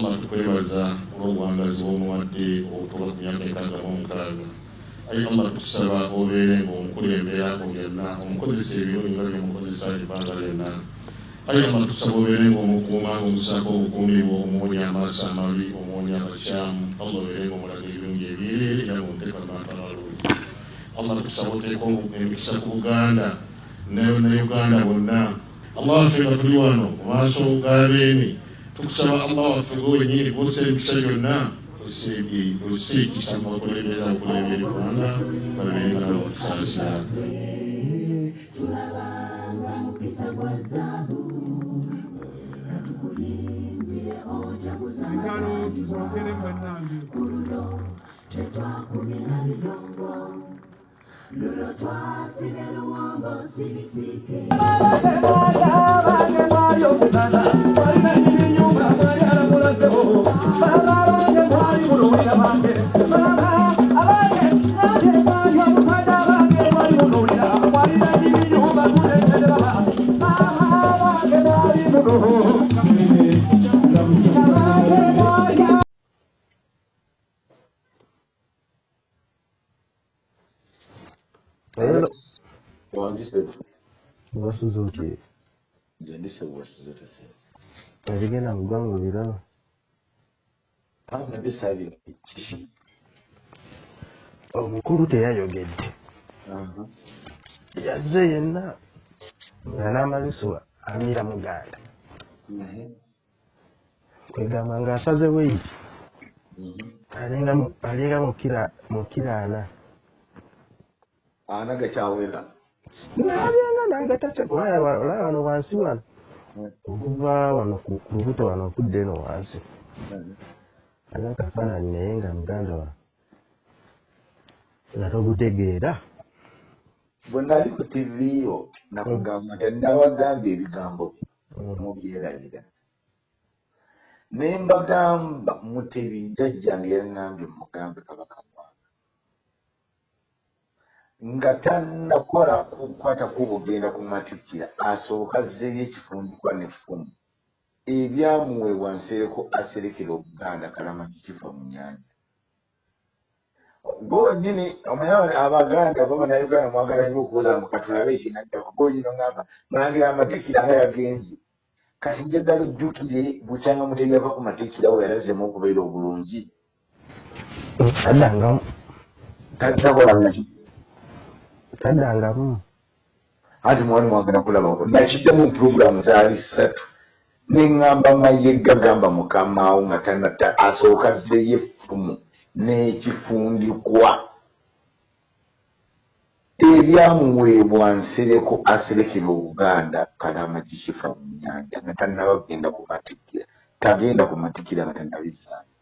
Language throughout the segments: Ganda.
allah tukwebaza olw'obuwangazi bw'omuwadde obutuuka ku myaka ekaaga mu mukaaga ayi allah tukusaba obeere ng'omukulembera mu byonna omukozesa ebirungi nga byemukozesa ebbanga lyonna. Ayi allah tukusaba obeere ng'omukuuma ng'omusaako obukuumi bwo omuwonya amaaso amabi omuwonya abakyamu allah obeere ng'omulaga ebirungi ebyereere era ng'omuteeka mu bantu abalungi. Allah tukusaba oteeka emikisa ku buganda ne uganda bonna. Allah waffe nga tuli wano mu maaso g'abeemi tukusaba allah waffe gwenyini kussa emikisa yonna olusiikisa mu bakulembeza abakulembera eggwanga babeere nga batusaasira engalo tuzogere bannange tetwakumira bidongo lulo twasibe luwombo sibisiki wasu zoke. Janisa wasu zoke sai. Ebigenda mu ggwanga biraba abadde saabye kiki omukulu teyayogedde yazze yenna nga n'amalusu amiira muganda kwegamba ng'asaze weiki alinga mukiraana ana gakyawera nabyenga nagatatolaba wano wansi wano okuva wano ku lubuto wano okudda eno wansi. Ana akafaananyi naye nga muganda wa nga togutegeera. Bwe nali ku tiviyo nakugamba nti nabagambye ebigambo mubyerabira ne mbagamba mutebi jjajjange yaŋŋambye mugambe kabaka nga tannakola kukwatako bugenda ku matikira asooka zzeeyo ekifundikwa n'effumu ebyamuweebwa nsereko aserekera obuganda kalamagi kifa mu nyanja gwenyini omanyi abaganda babanayuganda mwagala nnyo okubuuza mu katulabe ekinaddako gwenyini ogamba mulangira amatikira nga yagenze. Kati njagala ojjukire bukyanga mutebyako ku matikira we yalazemu okubeera obulungi. Taddangamu takola naki taddangamu anti mwani mwagala kulabako nakiddamu puroguramu zaali ssatu neŋŋamba mayegga gamba mukamaawo nga tanatta asooka zzeeyo effumu n'ekifundikwa ebyamuweebwa nsereko aserekera obuganda kalama kikifa mu nyanja nga tannaba kugenda ku matikira tagenda ku matikira nga tannabizaamu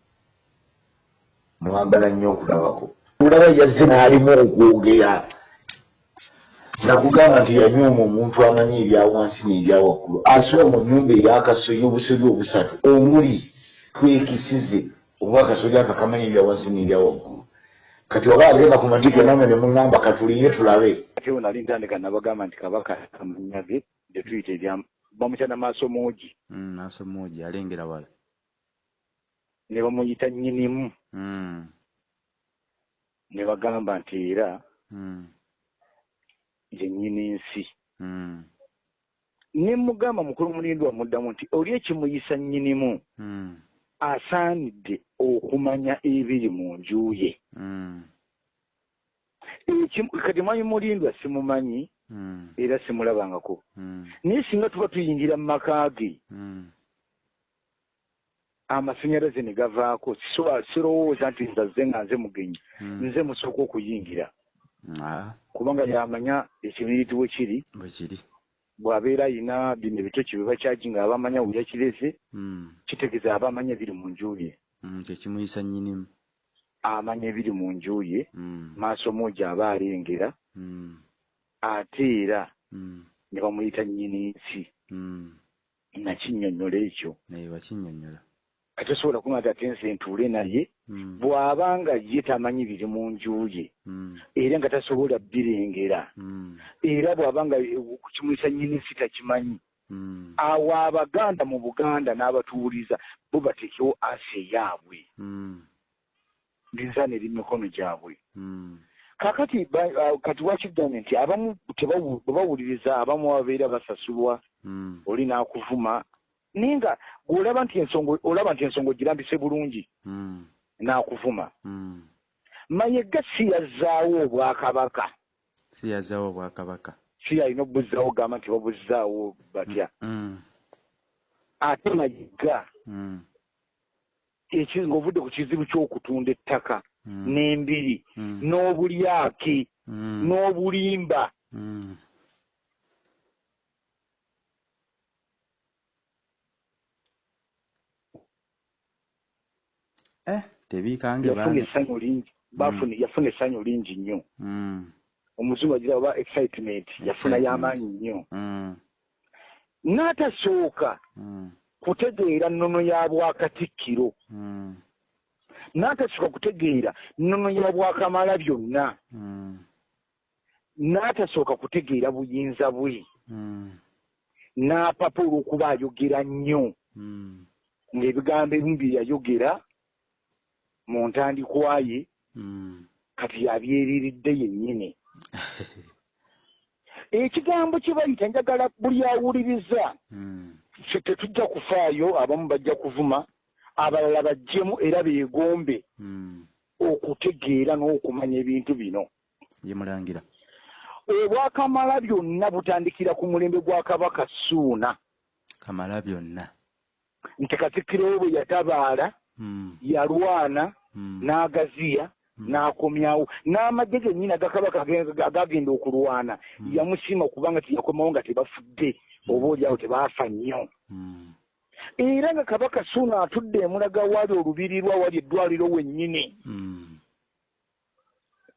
mwagala nnyo okulabako olaba yazze n'alimu okwogera nakugamba nti yanyooma omuntu amanyi ebyawansi n'ebyawaggulu asula mu nnyumba eyakasoya obusozi obusatu omuli twekisize oba akasozi aka kamanyi ebyawansi n'ebyawaggulu. Kati oba agenda ku matikira namwe ne muŋŋamba katuliire tulabe. Ate wo nali ntandika nabagamba nti kabaka amannya ge gye tuyita ebya bamukyana maaso muugi maaso muugi alengera wala. Ne bamuyita nnyinimu. Mm, ne bagamba nti era mm, ye nnyini nsi. Mm, ne mugamba mukulu mulindi wamuddamu nti oli ekimuyisa nnyinimu mm, asaanidde okumanya ebiri mu nju ye. Mm, Ekimu- kati mwanyi mulindwa simumanyi era simulabangako. Naye singa tuba tuyingira mu maka ge amasanyalaze ne gavaako. Sirowooza nti nzazze nga nze mugenyi nze musooka okuyingira kubanga yamanya ekibiriiti we kiri. Bwe kiri. Bw'abeera ayina bino ebitoki bye bakyagi nga aba amanya we yakireze Mm, kitegeeza aba amanya ebiri mu nju ye. Mm, kyekimuyisa nnyinimu amanya ebiri mu nju ye. Mm, maaso muugi aba alengera. Ate era ne bamuyita nnyini nsi. Nakinnyonnyola ekyo. Naye wakinnyonnyola ate osobola kuŋa ti ate nze ntuule naye bw'aba nga ye tamanyi biri mu nju ye mm, era nga tasobola birengera mm, era bw'aba nga kukimulisa nnyini nsi takimanyi Mm. awo abaganda mu buganda n'abatuwuliza bo bateekewo asi eyaabwe Mm. linzaana eri mu mikono gyabwe Mm. kakati ah, kati wakigambye nti abamu tebawu- bwe bawuliriza abamu babeera basasulwa Mm. oli n'akuvuma naye nga bw'olaba nti ensonga olaba nti ensonga ogirambise bulungi Mm. N'akuvuma. Mm. mayega si yazzaawo obwakabaka? Si yazaawo obwakabaka. Si alina obuzzaawo gamba nti babuzzaawo batya? Mm. ate mayega Mm. eki- ng'ovudde ku kizibu ky'okutunda ettaka n'embiri n'obulyaki n'obulimba tebiikange yafuna bange essanyu lingi bafuna yafuna essanyu lingi nnyo Mm. omuzungu agira oba excitement yafuna y'amaanyi nnyo Mm. n'atasooka Mm. kutegeera nnono ya bwakatikkiro Mm. n'atasooka kutegeera nnono ya bwakamala byonna Mm. n'atasooka kutegeera buyinza bwe Mm. n'apapa olw'okuba ayogera nnyo Mm. ng'ebigambo ebimu bye yayogera mu ntandikwa ye Mm. kati yabyeriridde yennyini ekigambo kye bayita njagala buli awuliriza ffe tetujja kufaayo abamu bajja kuvuma abalala bajjemu era beegombe Mm. okutegeera n'okumanya ebintu bino ye mulangira obwakamala byonna butandikira ku mulembe gwa kabaka suuna kamala byonna nti katikkiro we bwe yatabaala. Yalwana Mm. n'agaziya Mm. n'akomyawo. N'amagye gennyini agakabaka age- agagenda okulwana. Mm. yamusiima kubanga teyakomawo nga tebafudde oba oliawo tebaafa nnyo. Era nga kabaka suuna atudde emulaga waali olubirirwa wali eddwaliro wennyini.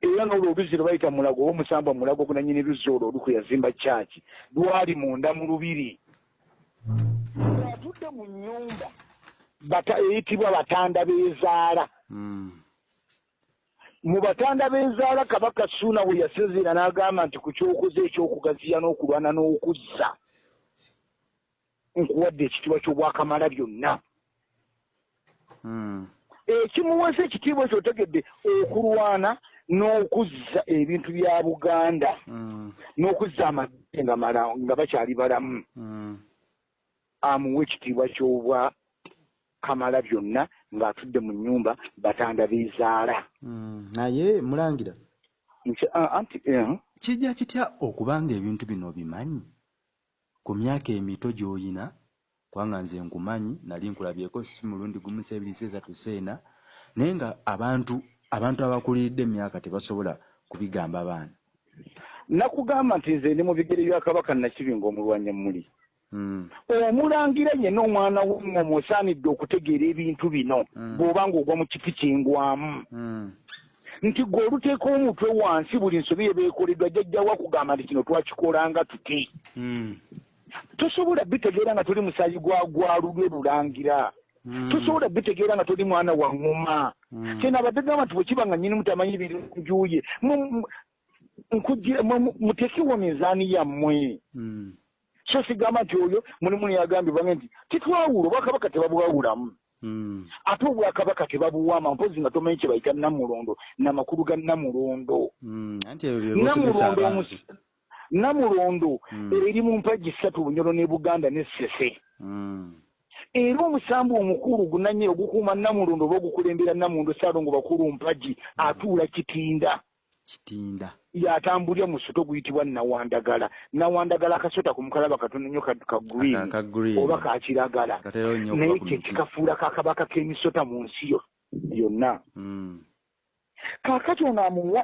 Era n'olwo oluzzi lwe bayita mulago oba omusamba mulago gunanyini luzzi olwo olukwe yazimba kyaki lwali munda mu lubiri. Atudde mu nnyumba eyitibwa batanda b'ezaala Mm. mu batanda b'ezaala kabaka suuna we yasinziira n'agamba nti ku kyokoze ekyokugaziya n'okulwana n'okuzza nkuwadde ekitiibwa ky'obwakamala byonna Mm. ekimuweesa ekitiibwa ekyo otegedde okulwana n'okuzza ebintu bya buganda Mm. n'okuzza amagye nga bakyali balamu amuwa ekitiibwa ky'obwa kamala byonna ng'atudde mu nnyumba batanda b'ezaala Mm. naye mulangira ah, anti eh, kijja kitya okuba nga ebintu bino obimanyi ku myaka emito gy'oyina kubanga nze nkumanyi nali nkulabyeko si mulundi gumu seebiri seesatu seena naye nga abantu abantu abakuliridde emyaka tebasobola kubigamba baana nakugamba nti nze ndi mu bigere bya kabaka nakibinga omulwanya muli. Omulangira yenna omwana w'engoma osaanidde okutegeera ebintu bino Mm. bw'oba ng'ogwa mu kiti kingwamu Mm. nti gwe oluteeka omutwe wansi buli nsobi yebeekoleddwa jjajjawo akugamba nti kino twakikolanga tuti Mm. tosobola bitegeera nga toli musaayi gwa gwa lulwe lulangira Mm. tosobola bitegeera nga toli mwana wa Mm. kyena abadde gamba nti bwe kiba nga nnyini mutamanyi birunjuye muteekewo mizaani yammwe Mm. So sigamba nti oyo mulimu neyagambye bange nti titwawula obwakabaka tebabwawulamu Mm. ate obwakabaka tebabuwaama mpozi nga tomanyi kye bayita namulondo namakulu ga namulondo Mm. bosomesa namulondo namulondo Mm. eri mu mpagi ssatu bunyolo ne buganda ne sese Mm. era omusambu omukulu gunanye ogukuuma namulondo oba ogukulembera namulondo saalongo bakulu mpagi atuula kitinda yatambulira mu soto guyitibwa nawandagala nawandagala akasota ku mukalaba katono nnyo ka- green oba ka kiragala naye kye kikafuula kakabaka k'emisota mu nsi yo yonna Mm. kaakati ono amuwa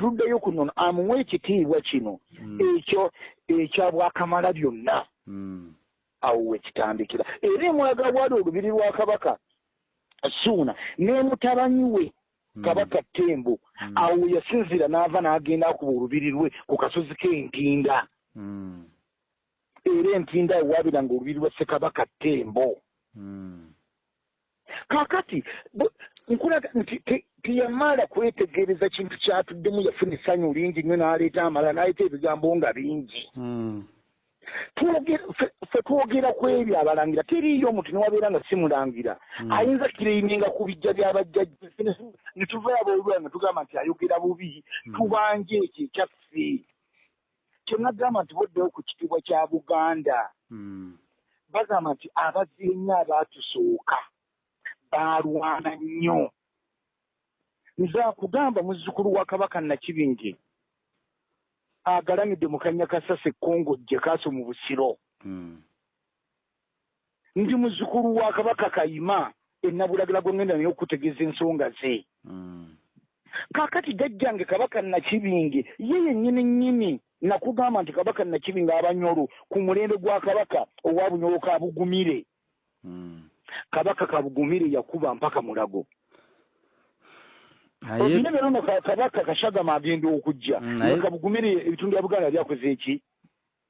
tuddeyo ku nono amuwa ekitiibwa kino Mm. ekyo ekya bwakamala byonna Mm. awo wekitandikira era emulaga bwali olubiri lwa kabaka suuna ne mutabanyi we. Kabaka ttembo Mm. awo yasinzira n'ava n'agenda akuba olubiri lwe ku kasozi k'entinda Mm. era entinda awo waabiranga olubiri lwa ssekabaka ttembo Mm. kaakati bu- nkulaga nti te- teyamala kwetegereza kintu kyatuddemu yafuna essanyu lingi nnyo n'aleeta amala n'aleeta ebigambo nga bingi Mm. Ffe twogera ku ebyo abalangira teriiyo omuntu newabeera nga simulangira. Ayinza kireininga ku bijja byabajjajja ne tuvayo aboolwala ne tugamba nti ayogera bubi tubanje ekyo ekyaffe. Kyenagamba nti boddewo ku kitiibwa kya buganda. Mm. bagamba nti abazienya abaatusooka baalwana nnyo. Nze akugamba muzzukulu wa kabaka nakibinge agalamidde mu kannya kasasa ekkongojje kaaso mu busiro Mm. ndi muzzukulu wa kabaka kayima ennabulagira gwe ngenda naye okutegeeza ensonga ze Mm. kaakati jjajjange kabaka nakibinge ye yennyini nnyini nakugamba nti kabaka nakibinge abanyolo ku mulembe gwa kabaka owa bunyolo ka bugumire Mm. kabaka kabugumire yakuba mpaka mulago naye obine berono kabaka kashagama agenda okujja. Kabugumire ebitundu bya buganda byakoze eki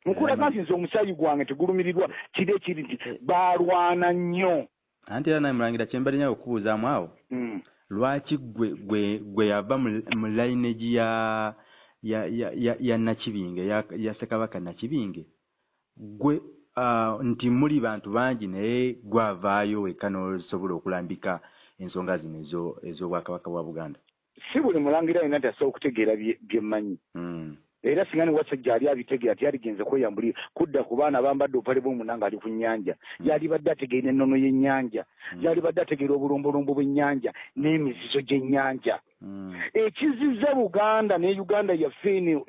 nkulaga nti nze omusaayi gwange tegulumirirwa kiri ekiri nti baalwana nnyo. Anti era naye mulangira kyembalinya okubuuzaamu awo Mm. lwaki gwe gwe gwe yava mu lineage ya ya ya ya, nakibinge ya, ya ssekabaka nakibinge? Gwe uh, nti muli bantu bangi naye gwavaayo wekka n'osobola okulambika ensonga zino ezo ez'obwakabaka bwa buganda. Si buli mulangira alina nti asobola okutegeera bye- bye mmanyi. Mm. era singa ne wasajja ali abitegeera tiyaligenze kweyambulira kudda ku baana bambadde obupale bw'omuna nga ali ku nnyanja. Yalibadde ategeera ennono y'ennyanja. Yalibadde ategeera obulombolombo bw'ennyanja n'emizizo gy'ennyanja. Ekizizza buganda ne uganda yaffe eno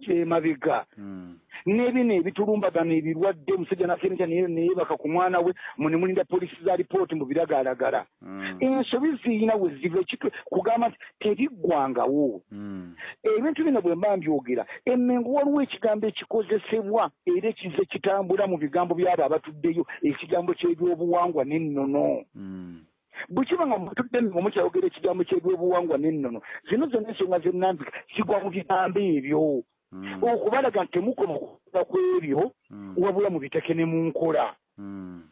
gy- gy- gy'emabega Mm. n'ebino ebitulumbagano ebirwadde omusajja nafenekya neyebaka ku mwana we mune mulinda polisi za lipooti mu biragalalagala Mm. ensobi ziyina we ziva ekitwe kugamba nti teriggwangawo Mm. ebintu bino bwe mba mbyogera emmengo waliwo ekigambo ekikozesebwa era ekize kitambula mu bigambo byabo abatuddeyo ekigambo ky'ebyobuwangwa n'ennono bwe kiba nga mutudde nga mukyayogera ekigambo ky'ebyobuwangwa n'ennono zino zonna ensonga zennambika zigwa mu bigambo ebyo. Okubalaga nti temukoma okukola ku ebyo Mm. wabula mubiteeke ne mu nkola Mm.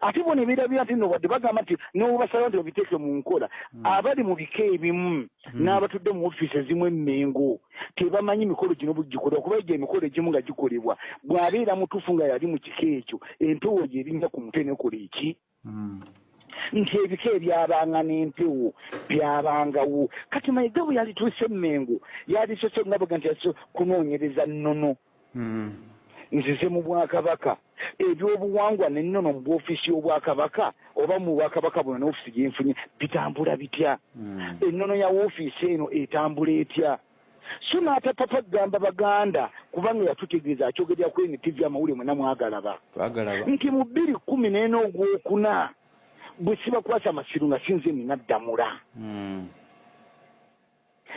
ate bona ebirabira nti no wadde bagamba nti nobasalawo nti babiteeke mu nkola abali mu bika ebimu n'abatudde mu ofiisi ezimu emmengo tebamanyi mikolo gino bugikolebwa kuba egyo emikolo egimu nga gikolebwa bw'abeera mutuufu nga yali mu kika ekyo empewo gye erinnya ku mutwe nekola eki Mm. Nti ebika ebyabanga n'empewo byabangawo kati mayiga bwe yalituuse emmengo yalisose nga bwega nti yaso kunoonyereza nnono. Mm. nzize mu bwakabaka. Ebyobuwangwa nennono mu bwofisi y'obwakabaka oba mu bwakabaka buno n'ofiisi gyenfunye bitambula bitya? Mm. ennono ya woofiisi eno etambula etya? So n'atapapa kugamba baganda kubanga yatutegeeza akyogerera ku NTV amawulire mwena mwagalaba. Nti mu bbiri kkumi n'ena ogwokuna bwe sibakwasa masiru nga sinze nina ddamula Mm.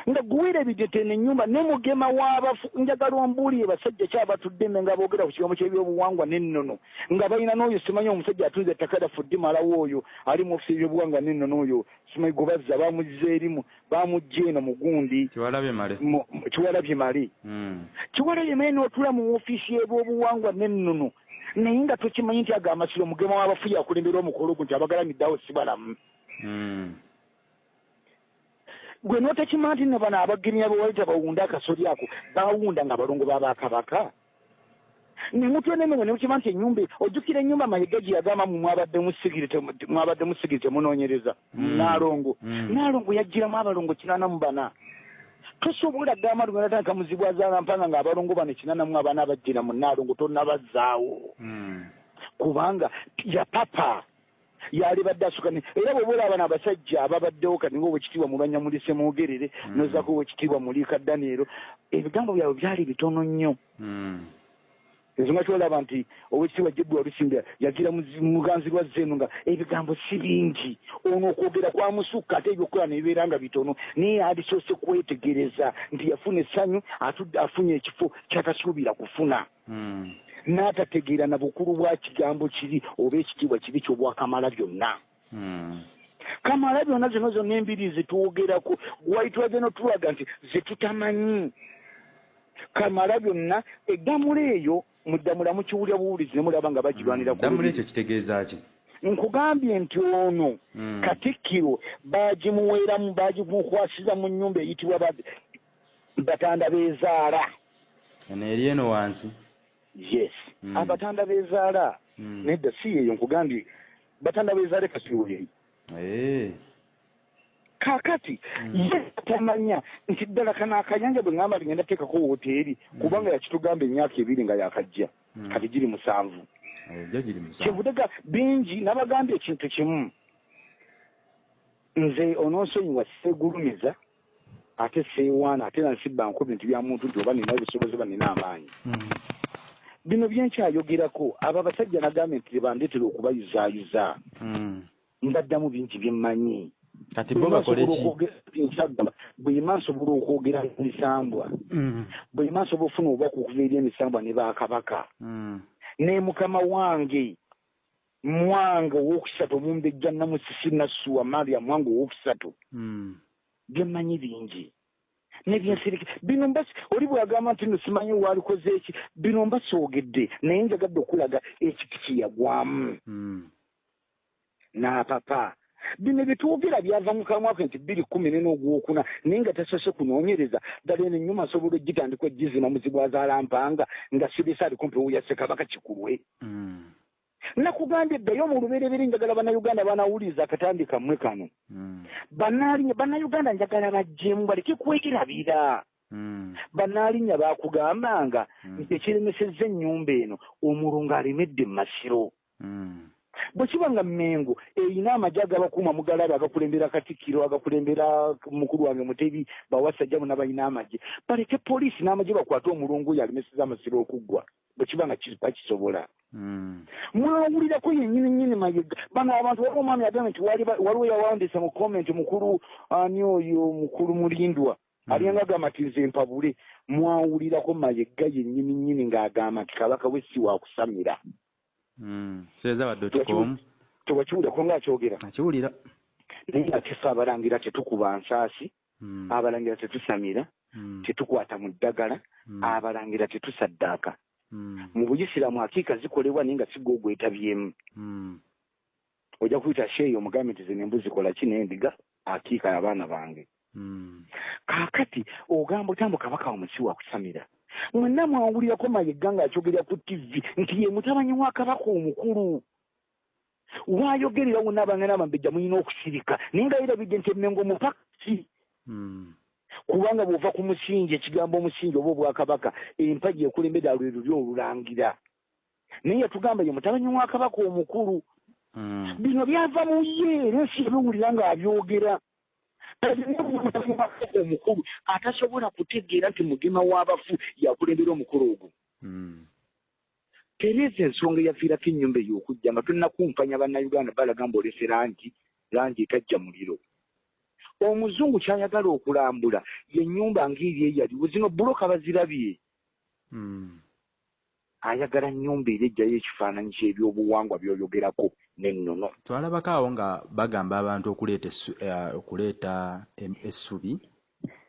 nga guwira ebijete nenyumba nemugema w'abafu njagala ombuulire basajja kyabatudde me nga boogera ku kigambo ky'ebyobuwangwa n'ennono nga balina n'oyo simanyi omusajja atunze ettaka lyaffe ddimalawo oyo ali mu ofisi y'ebyobuwangwa n'ennono oyo simanyi gwe bazza bamuzza erimu bamugja eno mugundi kiwalabye male. Mu- kiwalabye mali n'otula mu ofiisi y'ebyobuwangwa n'ennono naye nga tokimanyi nti ago amasiro mugema w'abafu yakulembera omukolo gwo nti abagalamiddeawo si balamu Mm. gwe n'otakima nti ne bano abagirinya bewaita bawunda akasoli ako bawunda nga balongo babakabaka nemutwenemengo nemukima nti enyumba ojjukira ennyumba mayiga gye yagamba mu mwabadde musigiri temunoonyereza Mm. naalongo Mm. naalongo yagiramu abalongo kinana mu bana tosobola gamba lugatandika muzibwazaala mpanga nga abalongo bano kinana mu abana abajjira mu naalongo tonabazaawo Mm. kubanga yapapa yali badde asukani era bwe bola abana abasajja ababaddewo kati nga owekitiibwa mulwanyamulise mwogerere Mm. nozaako owekitiibwa muliika daniero ebigambo byabwe byali bitono nnyo Mm. Ensonga kyolaba nti owekitiibwa jebbi walusimbe yagira muganzi lwa zeeno nga ebigambo si bingi ono okwogera kwamusukka ate ebyokukola nebibeera nga bitono naye alisoose kwetegereza nti yafuna essanyu atudde afunye ekifo kyatasuubira kufuna n'atategeera na bukulu bwa kigambo kiri oba ekitiibwa kiri kyobwakamala byonna kamala byonna zino zonna embiri zetwogerako waitwaze notulaga nti zetutamanyi kamala byonna eddamula eyo muddamula mukiwulya buwulizi nemulaba nga bagirwanira ddamula lubiri. ekyo kitegeeza ki nkugambye nti ono Mm. katikkiro bagimuweeramu bagimukwasiza mu nnyumba eyitibwa ba- batanda beezaala eno eri eno wansi yes Mm. abatanda bezaala Mm. nedda si yeyo nkugambye batanda bezaale kasiwoyeyo Eh. Kaakati Mm. ye tamanya nti ddala kana akanyanja bwe ŋŋamba ligenda teekako woteeri kubanga yakitugamba emyaka ebiri nga yakajja. Mm. kati giri musanvu. Kyebudega bingi nabagambye ekintu kimu. Nze onoonsonyiwa seegulumiza ate seewaana ate nansibba nko bintu bya muntu nti oba nina obusobozi oba nina amaanyi. Mm. bino byenkyayogerako abo abasajja nagambye nti tebandeetera okubayuzaayiza Mm. mbaddamu bingi byemmanyi kati bo bakole ki? nkyagamba bwema nsobola okwogera emisambwa. Bwema nsobola ofuna obubaka okuva eri emisambwa ne bakabaka. Mm. ne mukama wange mwange owokusatu omumbejja namusisi nassuwa maria mwange owokusatu Mm. byemmanyi bingi. Nebyensirike bino mbasi oli bwagamba nti no simanyi walikoze eki? Bino mbasoogedde naye njagadde okulaga ekiti kyeyagwamu Mm. n'apapa bino byetwogera byava mu kamwa ke nti bbiri kumi ne n'ogwokuna naye nga tasose kunoonyereza ddala eno ennyuma asobola ogitandika ogizina muzibu azaalampanga nga sibisa ali kumpi wuya ssekabaka kikulwe Mm. nakugambye eddayo mu lubereberye njagala bannayuganda banawuliriza akatambi kammwe kano Mm. bannaalinnya bannayuganda njagala bajjemu baleke kwegerabira Mm. bannaalinnya baakugambanga nti ekiremesezza ennyumba eno omulungu alemedde mu masiro. Bwe kiba nga mmengo erina amagye agabakuuma mugalaba agakulembera katikkiro agakulembera mukulu wange mutebi bawasajjamu n'abalina amagye baleke poliisi n'amagye bakwate omulungu oyo alemeseza amasiro okuggwa. Bwe kiba nga ki- bakisobola. Mm. mwawulirako yennyini nnyini mayega. Bano abantu waliwo omwami agambye nti waliwo yawandiisa mu comment mukulu ani oyo mukulu mulindwa. Aliyanga agamba nti nze mpabule. Mwawulirako mayega yennyini nnyini ng'agamba nti kabaka we si wakusamira Mm. seeza wa dot com tewakiwulirako ng'akyogera akiwulira naye ate ffe abalangira tetukuba nsaasi. Mm. abalangira tetusamira. Mm. tetukwata mu ddagala. Abalangira tetusaddaaka. Mu buyisiraamu akiika zikolebwa naye nga sigga ogwetabyemu ojja kuyita sheeyi omugambe nti zino embuzi kola ki n'endiga? Akiika abaana bange. Kaakati ogamba otambo kabaka omusi wakusamira mwenna mwawulirako mayegga ng'akyogerera ku tivi nti ye mutabanyi wa kabaka omukulu. Waayogerera wonna abange n'abambejja mulina okusirika naye nga yerabidde nti emmengo mupakasi Mm. kubanga bw'ova ku musingi ekigambo omusingi oba obwakabaka empagi ekulembedde alwe luli olulangira naye yatugamba ye mutabanyi wa kabaka omukulu. Mm. bino byava mu ye era ensi ebiwulira ng'abyogera omukulu atasobola kutegeera nti mugema w'abafu yakulembera omukulu ogwo Mm. tereeza ensonga eyaviirako ennyumba eyo okujja nga tonnakumpanya bannayuganda balaga mbaolese langi langi etajja muliro omuzungu kyayagala okulambula yennyumba ngeri eyaliwo zino buloka bazirabye Mm. Ayagala nnyumba era ejjayo ekifaananyi ky'ebyobuwangwa byoyogerako n'ennono twalabako awo nga bagamba abantu okuleeta eh, okuleeta essubi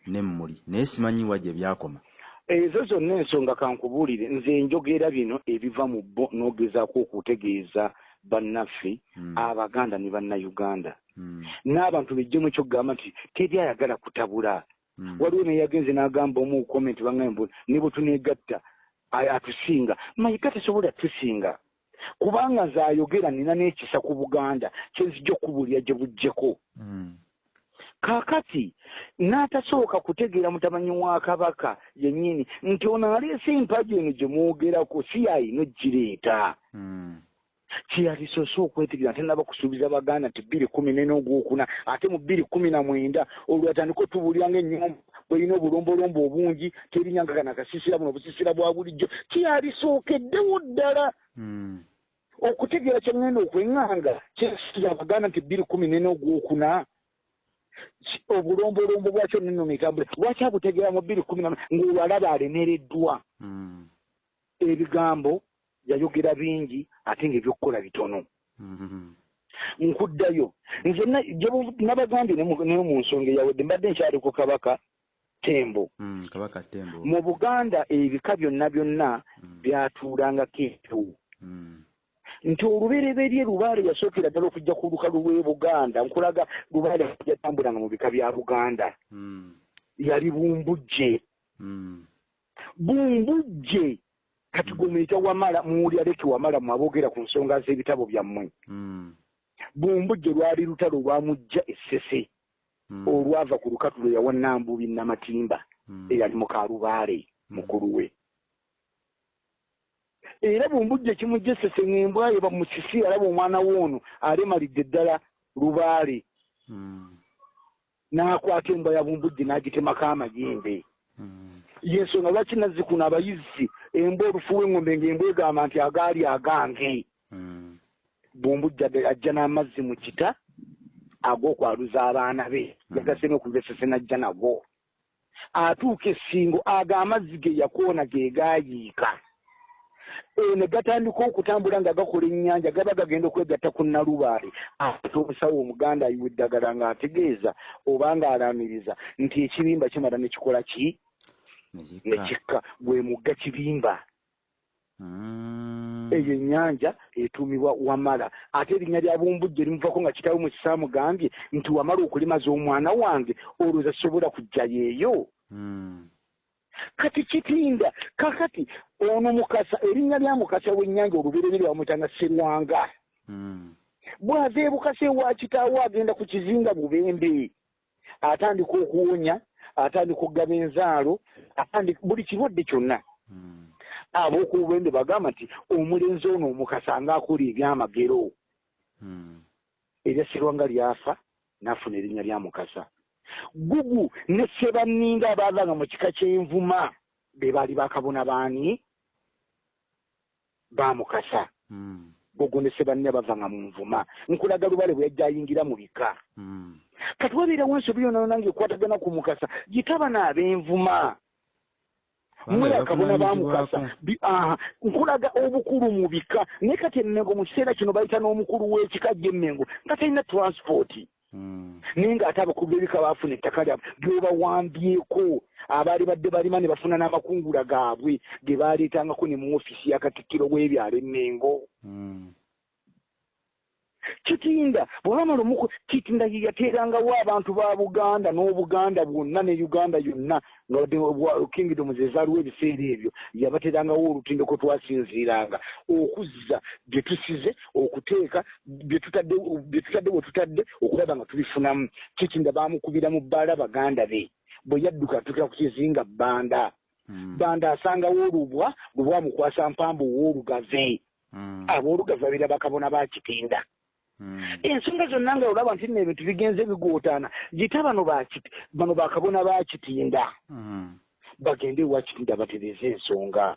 n'emmuli naye simanyiwa gye byakoma ezo zonna ensonga kankubuulire nze njogera bino ebiva mu bo n'ogezaako okutegeeza bannaffe Mm. abaganda ne bannayuganda Mm. n'abantu bejjemu ekyokugamba nti teri ayagala kutabula Mm. waliwo naye yagenze n'agamba omu comment baŋambe ne bwe tuneegatta atusinga. Mayiga tasobola tusinga kubanga nze ayogera nina n'ekisa ku buganda kyenzijja okubuulira gye bujjeko Mm. kaakati n'atasooka kutegeera mutamanyi wa kabaka yennyini nti ono aleese empagi eno gye mwogerako si yalina ogireeta Kyeyalisoose okwetegereza ate naba kusuubiza baganda nti bbiri kumi ne n'ogwokuna ate mu bbiri kumi na mwenda olwo atandika otubuulira ng'ennyumba bwelina obulombolombo obungi terinyanga kana akasiisira buno obusisira bwa bulijjo kyeyalisookeddewo ddala Mm. okutegeera kyengenda okweŋŋanga kyesiira abaganda nti bbiri kumi ne n'ogwokuna ki- obulombolombo bwakyo neno mitambule lwaki abutegeera mu bbiri kumi na ng'olwo alaba alemereddwa Mm. ebigambo yayogera bingi ate ng'ebyokukola bitono Mm. nkuddayo nze nabagambye ne mu nsonga eyawedde mbadde nkyali ku kabaka tembo Mm. kabaka tembo mu buganda ebika byonna byonna Mm. byatuulangako empewo Mm. nti olubereberye lubaale yasookera ddala okujja ku lukalu lw'e buganda nkulaga lubaale yatambulanga mu bika bya buganda yali bumbujje bumbujje kati gwe muyita wamala muwulira leki wamala mwaboogera ku nsonga z'ebitabo byammwe Mm. bumbujje lwali lutalo lwamujja essese Mm. olwava ku lukatulo yawa nambubi namatimba Mm. eyali mukalubaale mukulu we era bumbujje kimujja essese ng'embwa ye bamusisi alaba omwana woono alemalidde ddala lubaale Mm. n'akwata embwa ya bumbujje n'agitemako amayembe Mm. yensonga lwaki nazzikuno abayizzi embwa olufu w'engombe ng'embwa egamba nti agaali agange. Mm. bumbujja de- ajja n'amazzi mu kita ag'okwaluza abaana be. Yagaseme okuva essese n'ajja nago atuuka essingo ago amazzi ge yakoona ge gaayiika. Ne gatandika okutambula nga gakola ennyanja gaba gagenda okwegatta ku nalubaale ate omusawo omuganda ayiwa eddagala ng'ategeeza oba ng'alaamiriza nti ekibimba kimala ne kikola ki Nekikka. kikka gwe mugga kibimba Mm. eyo ennyanja etuumibwa wamala ate erinnya lya bumbujje limuvako nga kitaawe mu kisaamugambye nti wamala okulimaza omwana wange olwoza sobola kujjayo eyo Mm. kati kitinda kakati ono mukasa erinnya lya mukasa w'ennyanja olubereberye bamwetanga serwanga Mm. bw'ava ebukasa ewa kitaawe agenda ku kizinga bubembe atandika okuwonya atandika okugaba enzaalo atandika buli kirwadde kyonna. Mm. ab'okububembe bagamba nti omulenzi ono omukasa ng'akola ebyamagero. Mm. erya serwanga lyafa n'afuna erinnya lya mukasa. Gugu ne sebanninga abaavanga mu kika ky'envuma be baali bakabona baani? Bamukasa Mm. gogo ne sebanninga bavanga mu nvuma. Nkulaga lubale bwe yajja ayingira mu bika Kati wabeera wansi byona nange ekwatagana ku mukasa gitaba n'ab'envuma. Mwe akabona bamukasa nkulaga obukulu mu bika. Naye kati emmengo mu kiseera kino bayita n'omukulu w'ekika gy'emmengo nga talina transpoti Mm. naye ng'ate abakulu b'ebika baafuna ettaka lyabwe lyobawambyeko abaali badde balima ne bafuna n'amakungula gaabwe ge baaleetangako ne mu ofisi ya katikkiro w'ebyalo emmengo Mm. Kitinda bwebamala omuku kitinda ye yateerangawo abantu ba buganda n'obuganda bwonna ne uganda yonna nga kingdom ze zaaliwo ebiseera ebyo yabateerangawo olutindo kwe twasinziiranga okuzza bye tusize okuteeka bye tutadde bye tutadde bwe tutadde okulaba nga tubifunamu kitinda baamukubira mu bbaala baganda be bwe yadduka atukira ku kizinga bbanda Mm. banda asangawo olubwa bwe bwamukwasa mpambu w'olugave Mm. aboolugave babira bakabona ba kitinda. Ensonga zonna nga olaba nti nno ebintu bigenze bigootaana gita bano bakiti bano bakabona bakitinda Mm. bagende ewa kitinda batereze ensonga.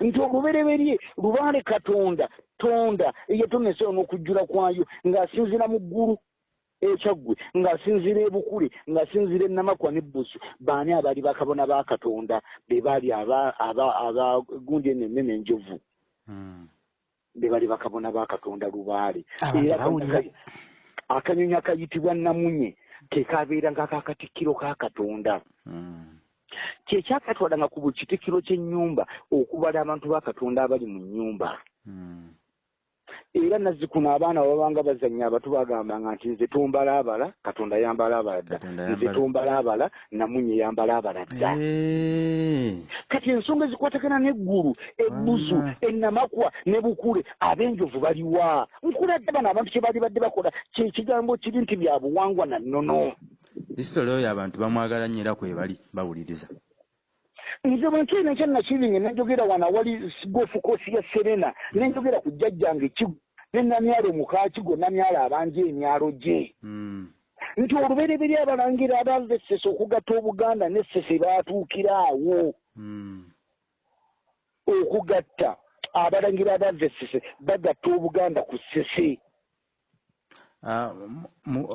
Nti olubereberye lubaale katonda tonda eyatonesa n'okujjula kwayo ng'asinziira mu ggulu ekyaggwe ng'asinziira ebukule ng'asinziira enamakwa n'ebbusu baani abaali bakabona ba katonda? Be baali aba- aba- abagundi eno ennene enjovu Mm. Be bali bakabona ba katonda lubaale akanyonyi- akayitibwa namunye kekabeera nga kakatikkiro ka katonda Mm. kyekyakatwalanga ku buli kitikkiro ky'ennyumba okubala abantu ba katonda abali mu nnyumba Mm. Era nazzikuno abaana babanga bazannya abato bagambanga nti nze tombalaabala katonda yambalaabala dda. Katonda nze yambala- tombalaabala namunye yambalaabala dda. Eh. kati ensonga ezikwatagana n'eggulu ebbuzu Wama. ennamakwa ne bukule ab'enjovu baliwa. Nkuladde bano abantu kye bali badde bakola kyekigambo kiri nti bya buwangwa na nnono. Isitole oyo abantu bamwagala nnyo era kwe bali bawuliriza nze bwe nkiina ekyannakiringe nenjogera wano awali gofu koosi ya serena nenjogera ku jjajjange ekigo ne namyalo mukakigo namyalo abanja emyalo gye Mm. nti olubereberye abalangira abava essese okugatta obuganda n'essese baatuukira awo Mm. okugatta abalangira abava essese bagatta obuganda ku ssese Ah,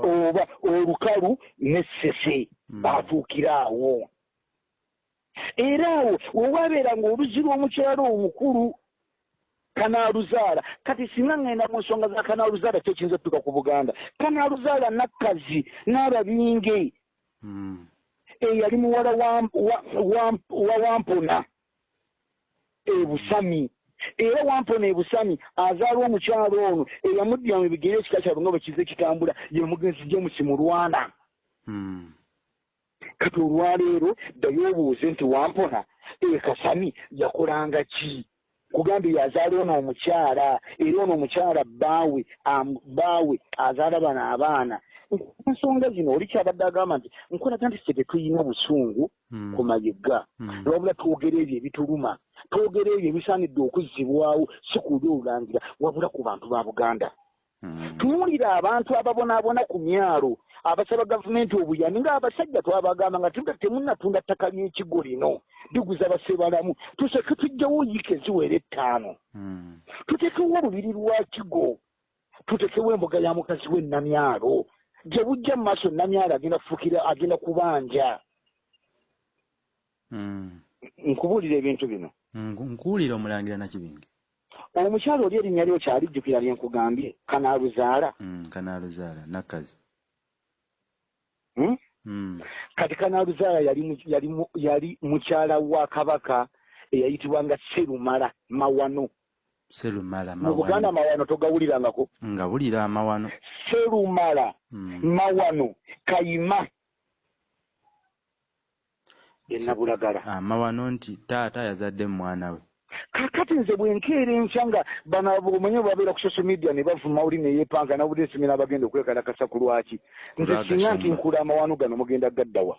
oba olukalu n'essese Mm. baatuukira awo era awo wewabeeranga oluzzi lw'omukyalo omukulu kanaaluzaala kati singa ŋŋenda mu nsonga za kanaaluzaala kyo kiyinza otutuka ku buganda? Kanaaluzaala nakkazi n'ababinge. Mm. eyali muwala wa- wa- wa- wa wampona. Ebusami era wampona ebusami azaala omukyalo ono eyamuddira mu bigere ekika kyabwe nga bwe kize kitambula ye mugenzi james mulwana. Mm. Kati olwaleero ddayo obuuze nti wampona e kasami yakolanga ki kugambye yazaala ono omukyala era ono omukyala bbaawe bbaawe azaala bano abaana ensonga zino oli kyabadde agamba nti nkolaga nti ffe tetulina busungu Mm. ku mayega Mm. wabula twogera ebyo ebituluma twogera ebyo ebisaanidde okuzzibwawo si kuli olulangira wabula ku bantu ba buganda Mm. tunuulira abantu ababonaabona ku myalo abasaba gavumenti obuyambi ng'abasajja twabagamba nga temunnatunda ttaka ly'ekigo lino liguza basebalamu tuseke tujjawo wiiki eziwera ettaano Mm. tutekewo olubiri lwa kigo tutekewo embuga ya mukazi we namyalo gye bujja mu maaso namyalo agenda kufukira agenda kubanja Mm. nkubuulira ebintu bino Nku- nkuwulira omulangira nakibinge omukyalo oli erinnya lyo kyalijjukira lye nkugambye kanaaluzaala Mm, kanaaluzaala nakkazi hmm? Kati kanaaluzaala yali mu- yali mu- yali mukyala wa kabaka eyayitibwanga serumala mawano. Mu buganda mawano mawano togawulirangako. Nga wulira amawano serumala Mm. mawano kayima. Enabulagala amawano nti taata yazadde mwana we kakati nze bwenkeera enkya nga bano omenye babeera ku social media ne bavuma oli neyeepanga nabudde nsimira abagenda okwekalakasa ku lwaki. Nze singa nti nkula amawano gano mugenda gaddawa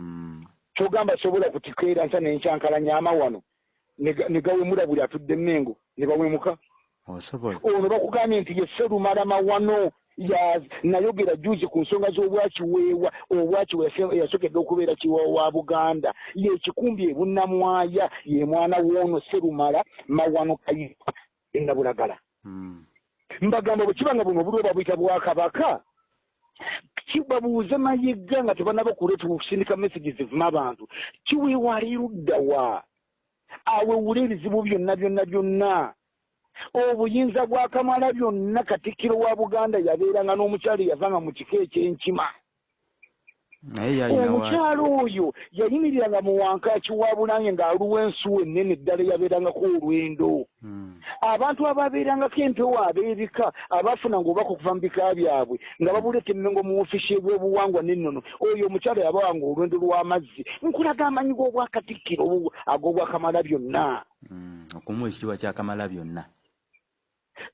Mm. kyogamba sobola kutikeera nkya nenkyankalanya amawano ne ga- ne gawemula buli atudde emmengo ne bawemuka ono bakugambye nti ye serumala mawano nayogera juzi ku nsonga z'obwakiweewa obwakiwa yasokedde okubeera kiwa wa buganda. Ye kikumbi ebunnamwaya ye mwana w'ono serumala mawano kayipa enabulagala Mm. mbagamba bwe kiba nga buno obuli oba buyita bwakabaka kibabuuze mayigga nga tebanaba kuleeta okusindika messages zivuma abantu. Kiweewaali luddawa awewula ebizibu byonna byonna byonna obuyinza bwa kamala byonna katikkiro wa buganda yabeeranga n'omukyalo eyavanga mu kika ekyenkima. Omukyalo oyo yayimiriranga mu wankaaki wa bulange ng'aluwa ensuwa ennene ddala eyabeerangako olwendo. Mm. abantu ababeerangako empewo abeebika abaafunanga obubaka okuva mu bika byabwe nga babuleeta emmengo mu ofiisi ebyobuwangwa n'ennono. Oyo omukyalo yabawanga olwendo lw'amazzi nkulaga amanyi g'obwakatikkiro obwo ag'obwakamala byonna. Mm. okumuwa ekitiibwa kyakamala byonna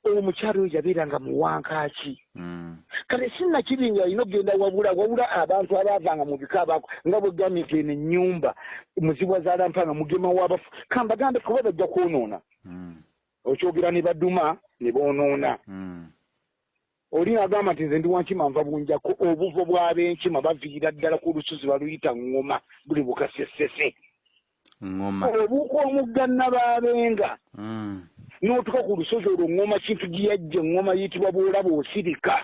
omukyalo oyo yabeeranga mu wankaaki Mm. kale sinnakibi nga alina okugenda wabula wabula abantu abaavanga mu bika abaako nga bwegambye nti eno ennyumba muzibwa zaalampanga mugema w'abafu kambagambe kuba bajja kwonoona Mm. okyogera ne baduma ne boonoona Mm. oli agamba nti nze ndi wankima nva bunjako obuvo bw'ab'enkima baviira ddala ku lusozi baluyita ŋŋoma buli bukasesese ngoma obuuka omugga nabaabenga Mm. N'otuka ku lusozi olwo ŋŋoma kintu gye yajja eŋŋoma yitibwa bwolaba osirika.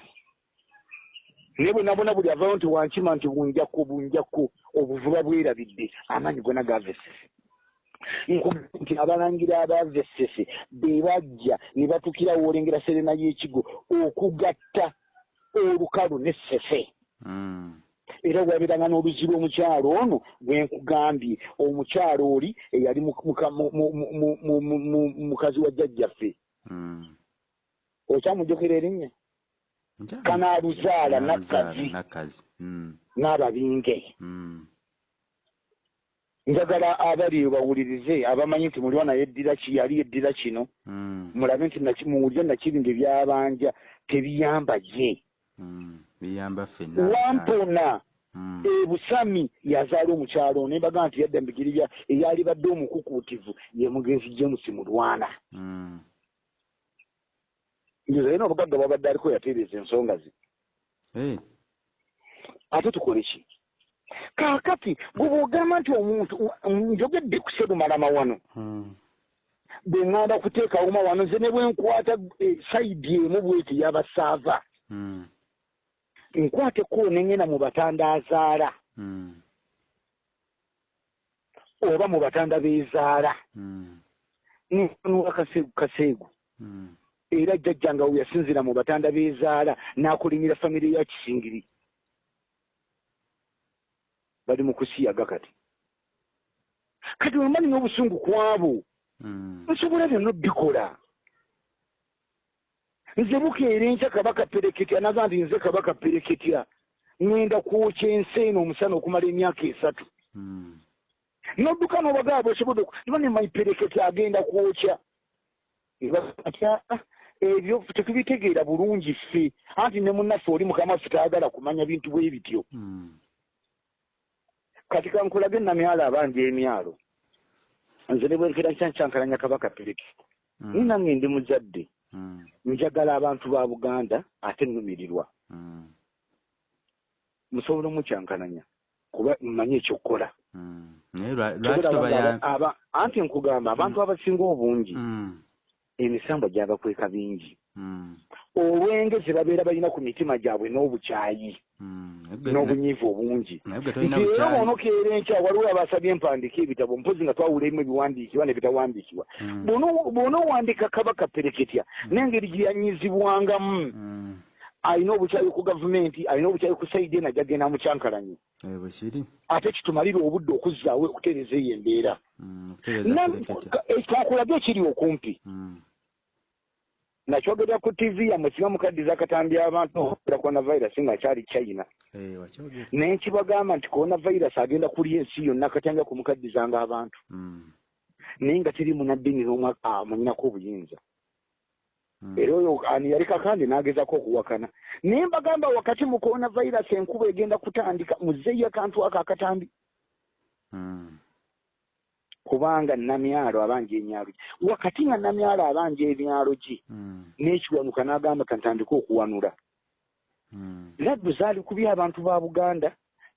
Naye bwonabona buli avayo nti wankima nti bunjako bunjako obuvuba bwerabidde amaanyi gona gavesese. Nkugamba nti abalangira abavesese be bajja ne batukira woolengera serena y'ekigo okugatta olukalu n'essese Mm. Era wabeeranga n'oluzibu omukyalo ono bwe nkugambye. Omukyalo oli eyali mu- muka- mu- mu- mu- mu- mu- mu- mukazi wa jjajjaffe. Mm. okyamujjukira erinnya? Kanaaluzaala nakkazi. Nakkazi. Mm. n'ababinge Mm. njagala abali bawulirize abamanyi nti mulwa naye eddira ki yali eddira kino. Mulabe nti muwulire nakibinge byabanja tebiyamba Mm. biyamba ffenna. Wampona Mm. ebusami yazaala omukyalo ono embaga nti yadda mbigiri bya eyali badde omukukuutivu ye mugenzi james mulwana Mm. njoza yena obugagga bwabadde aliko yatereeza ensonga ze Eh, ate tukole ki kaakati bwe bwogamba nti omuntu njogedde ku serumala mawano mm. bwe ŋŋanda kuteekawo mawano nze ne bwe nkwata eh, sayidi emu bweti yabasaava Mm. nkwateko nengena mu batanda azaala Mm. oba mu batanda beezaala Mm. nfanuula kaseegu kaseegu Mm. era jjajjanga we yasinzira mu batanda beezaala n'akolimira famire ya kisingiri bali mu kusiyaga kati kati wemba nina obusungu ku abo Mm. nsobola byonna obikola nze bukeera enkya kabaka pereketya naga nti nze kabaka pereketya ŋŋenda kwokya ensi eno omusana okumala emyaka esatu Mm. nodduka n'obagaba bwesobodde niba ne maipereketi agenda kwokya atya ebyo tetubitegeera bulungi ffe anti ne munnaffe oli mukama waffe tayagala kumanya bintu bwe bityo Mm. kati kankulage namyalo abanja emyalo nze ne bwenkera nkyankyankalanya kabaka pereki Mm. ninange ndi muzadde. Njagala abantu ba buganda ate nnumirirwa Mm. musobola omukyankalanya kuba mmanyi ekyokukola. Mm. aba- anti nkugamba abantu abasinga obungi emisambo gyabakweka bingi. Mm. olwengezi babeera balina ku mitima gyabwe n'obukyayi n'obunyiivu obungi. Era bwonokeera enkya waliwo abasabye empandiika ebitabo mpozi nga twawulemu ebiwandiikibwa nebitawandiikibwa Mm. Bw'ono- bw'onoowandiika kabaka pereketya n'engeri gye yanyizibwangamu. Mm. alina obukyayi ku gavumenti alina obukyayi ku saidi ena gyagenda mukyankalanye Eh, bwe kiri. Ate kitumalire obudde okuzzaawo okutereeza eyo embeera. Pereketya. twakulage ekiri okumpi. Nakyogerera ku tv yammwe kiba mukaddiza akatambi abantu okubera coronavirus ngaakyali china Eh, naye nkibagamba nti coronavirus agenda kulya ensi yonna akatanga kumukaddizanga abantu Mm. naye nga teri munaddini n'omwe amunyinako obuyinza Mm. era oyo ani yali kakandi n'agezako okuwakana naye mbagamba wakati mu coronavirus enkuba egenda kutandika muzeeyo akantu ako akatambi Mm. Kubanga namyalo abanja emyalo gye wakati nga namyalo abanja ebyalo gye Mm. n'ekiwanuka n'agamba kantandike okuwanula Mm. laddu zaali kubye abantu ba buganda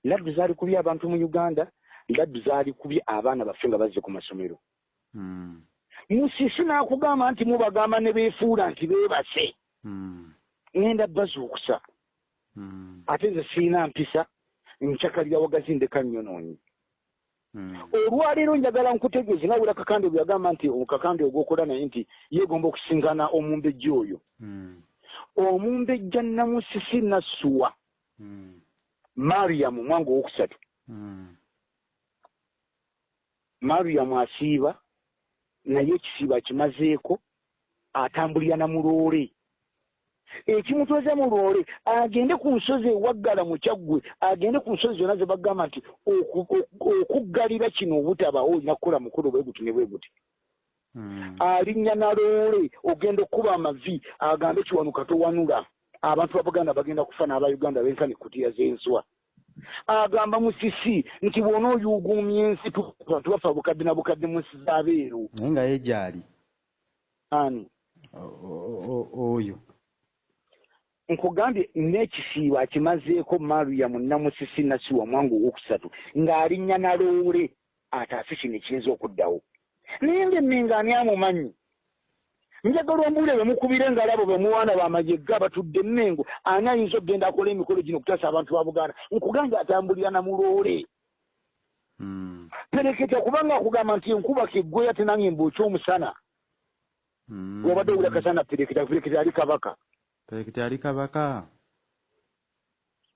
laddu zaali kubye abantu mu uganda laddu zaali kubye abaana baffe nga bazze ku masomero Mm. musisi n'akugamba nti mubagamba ne beefuula nti beebase ŋŋenda bazuukusa ate nze siina mpisa ncakalira wagazi ndeka nnyonoonyi Mm. Olwaleero njagala nkutegeeze nga wera kakande bwe yagamba nti kakande ogwokola naye nti yeegomba okusinkana omumbejja oyo. Mm. omumbejja namusisi nassuwa Mm. mariyamu mwanga owokusatu. Mariyamu asiiba naye ekisiiba akimazeeko atambulira na muloole ekimutwaza mu loole agende ku nsozi ewaggala mu kyaggwe agende ku nsozi zonna ze bagamba nti oku- oku- okuggalira kino obutabaawo olina kukola mukolo bwe guti ne bwe guti. Mm. alinnya na loole ogenda okkuba amavi agambe kiwanuka towanula abantu babuganda bagenda kufa n'abauganda benkana ekkutiya z'enswa. Agamba musisi nti bw'ona oyuuguumya ensi tu- abantu bafa bukadde na bukadde mu nsi z'abeeru naye nga ye gyali. Ani? Oyo nkugambye n'ekisiibo akimazeeko mariyamu namusisi nasiwa mwangu owokusatu ng'alinnya na loole ataase kino ekiyinza okuddawo. Naye ngaemmenga ani amumanyi? Njagala ombuule bemukubire ngaalabo bemuwaana bamajegga batudde emmengo ani ayinza okgenda akola emikolo gino okutaasa abantu ba buganda? Nkugambye atambulira na muloole Mm. pereketa kubanga akugamba nti enkuba keggweya tenange mbuuki omusana Mm. wabadde owula kasana pereketa pereketa ali kabaka perekita yali kabaka?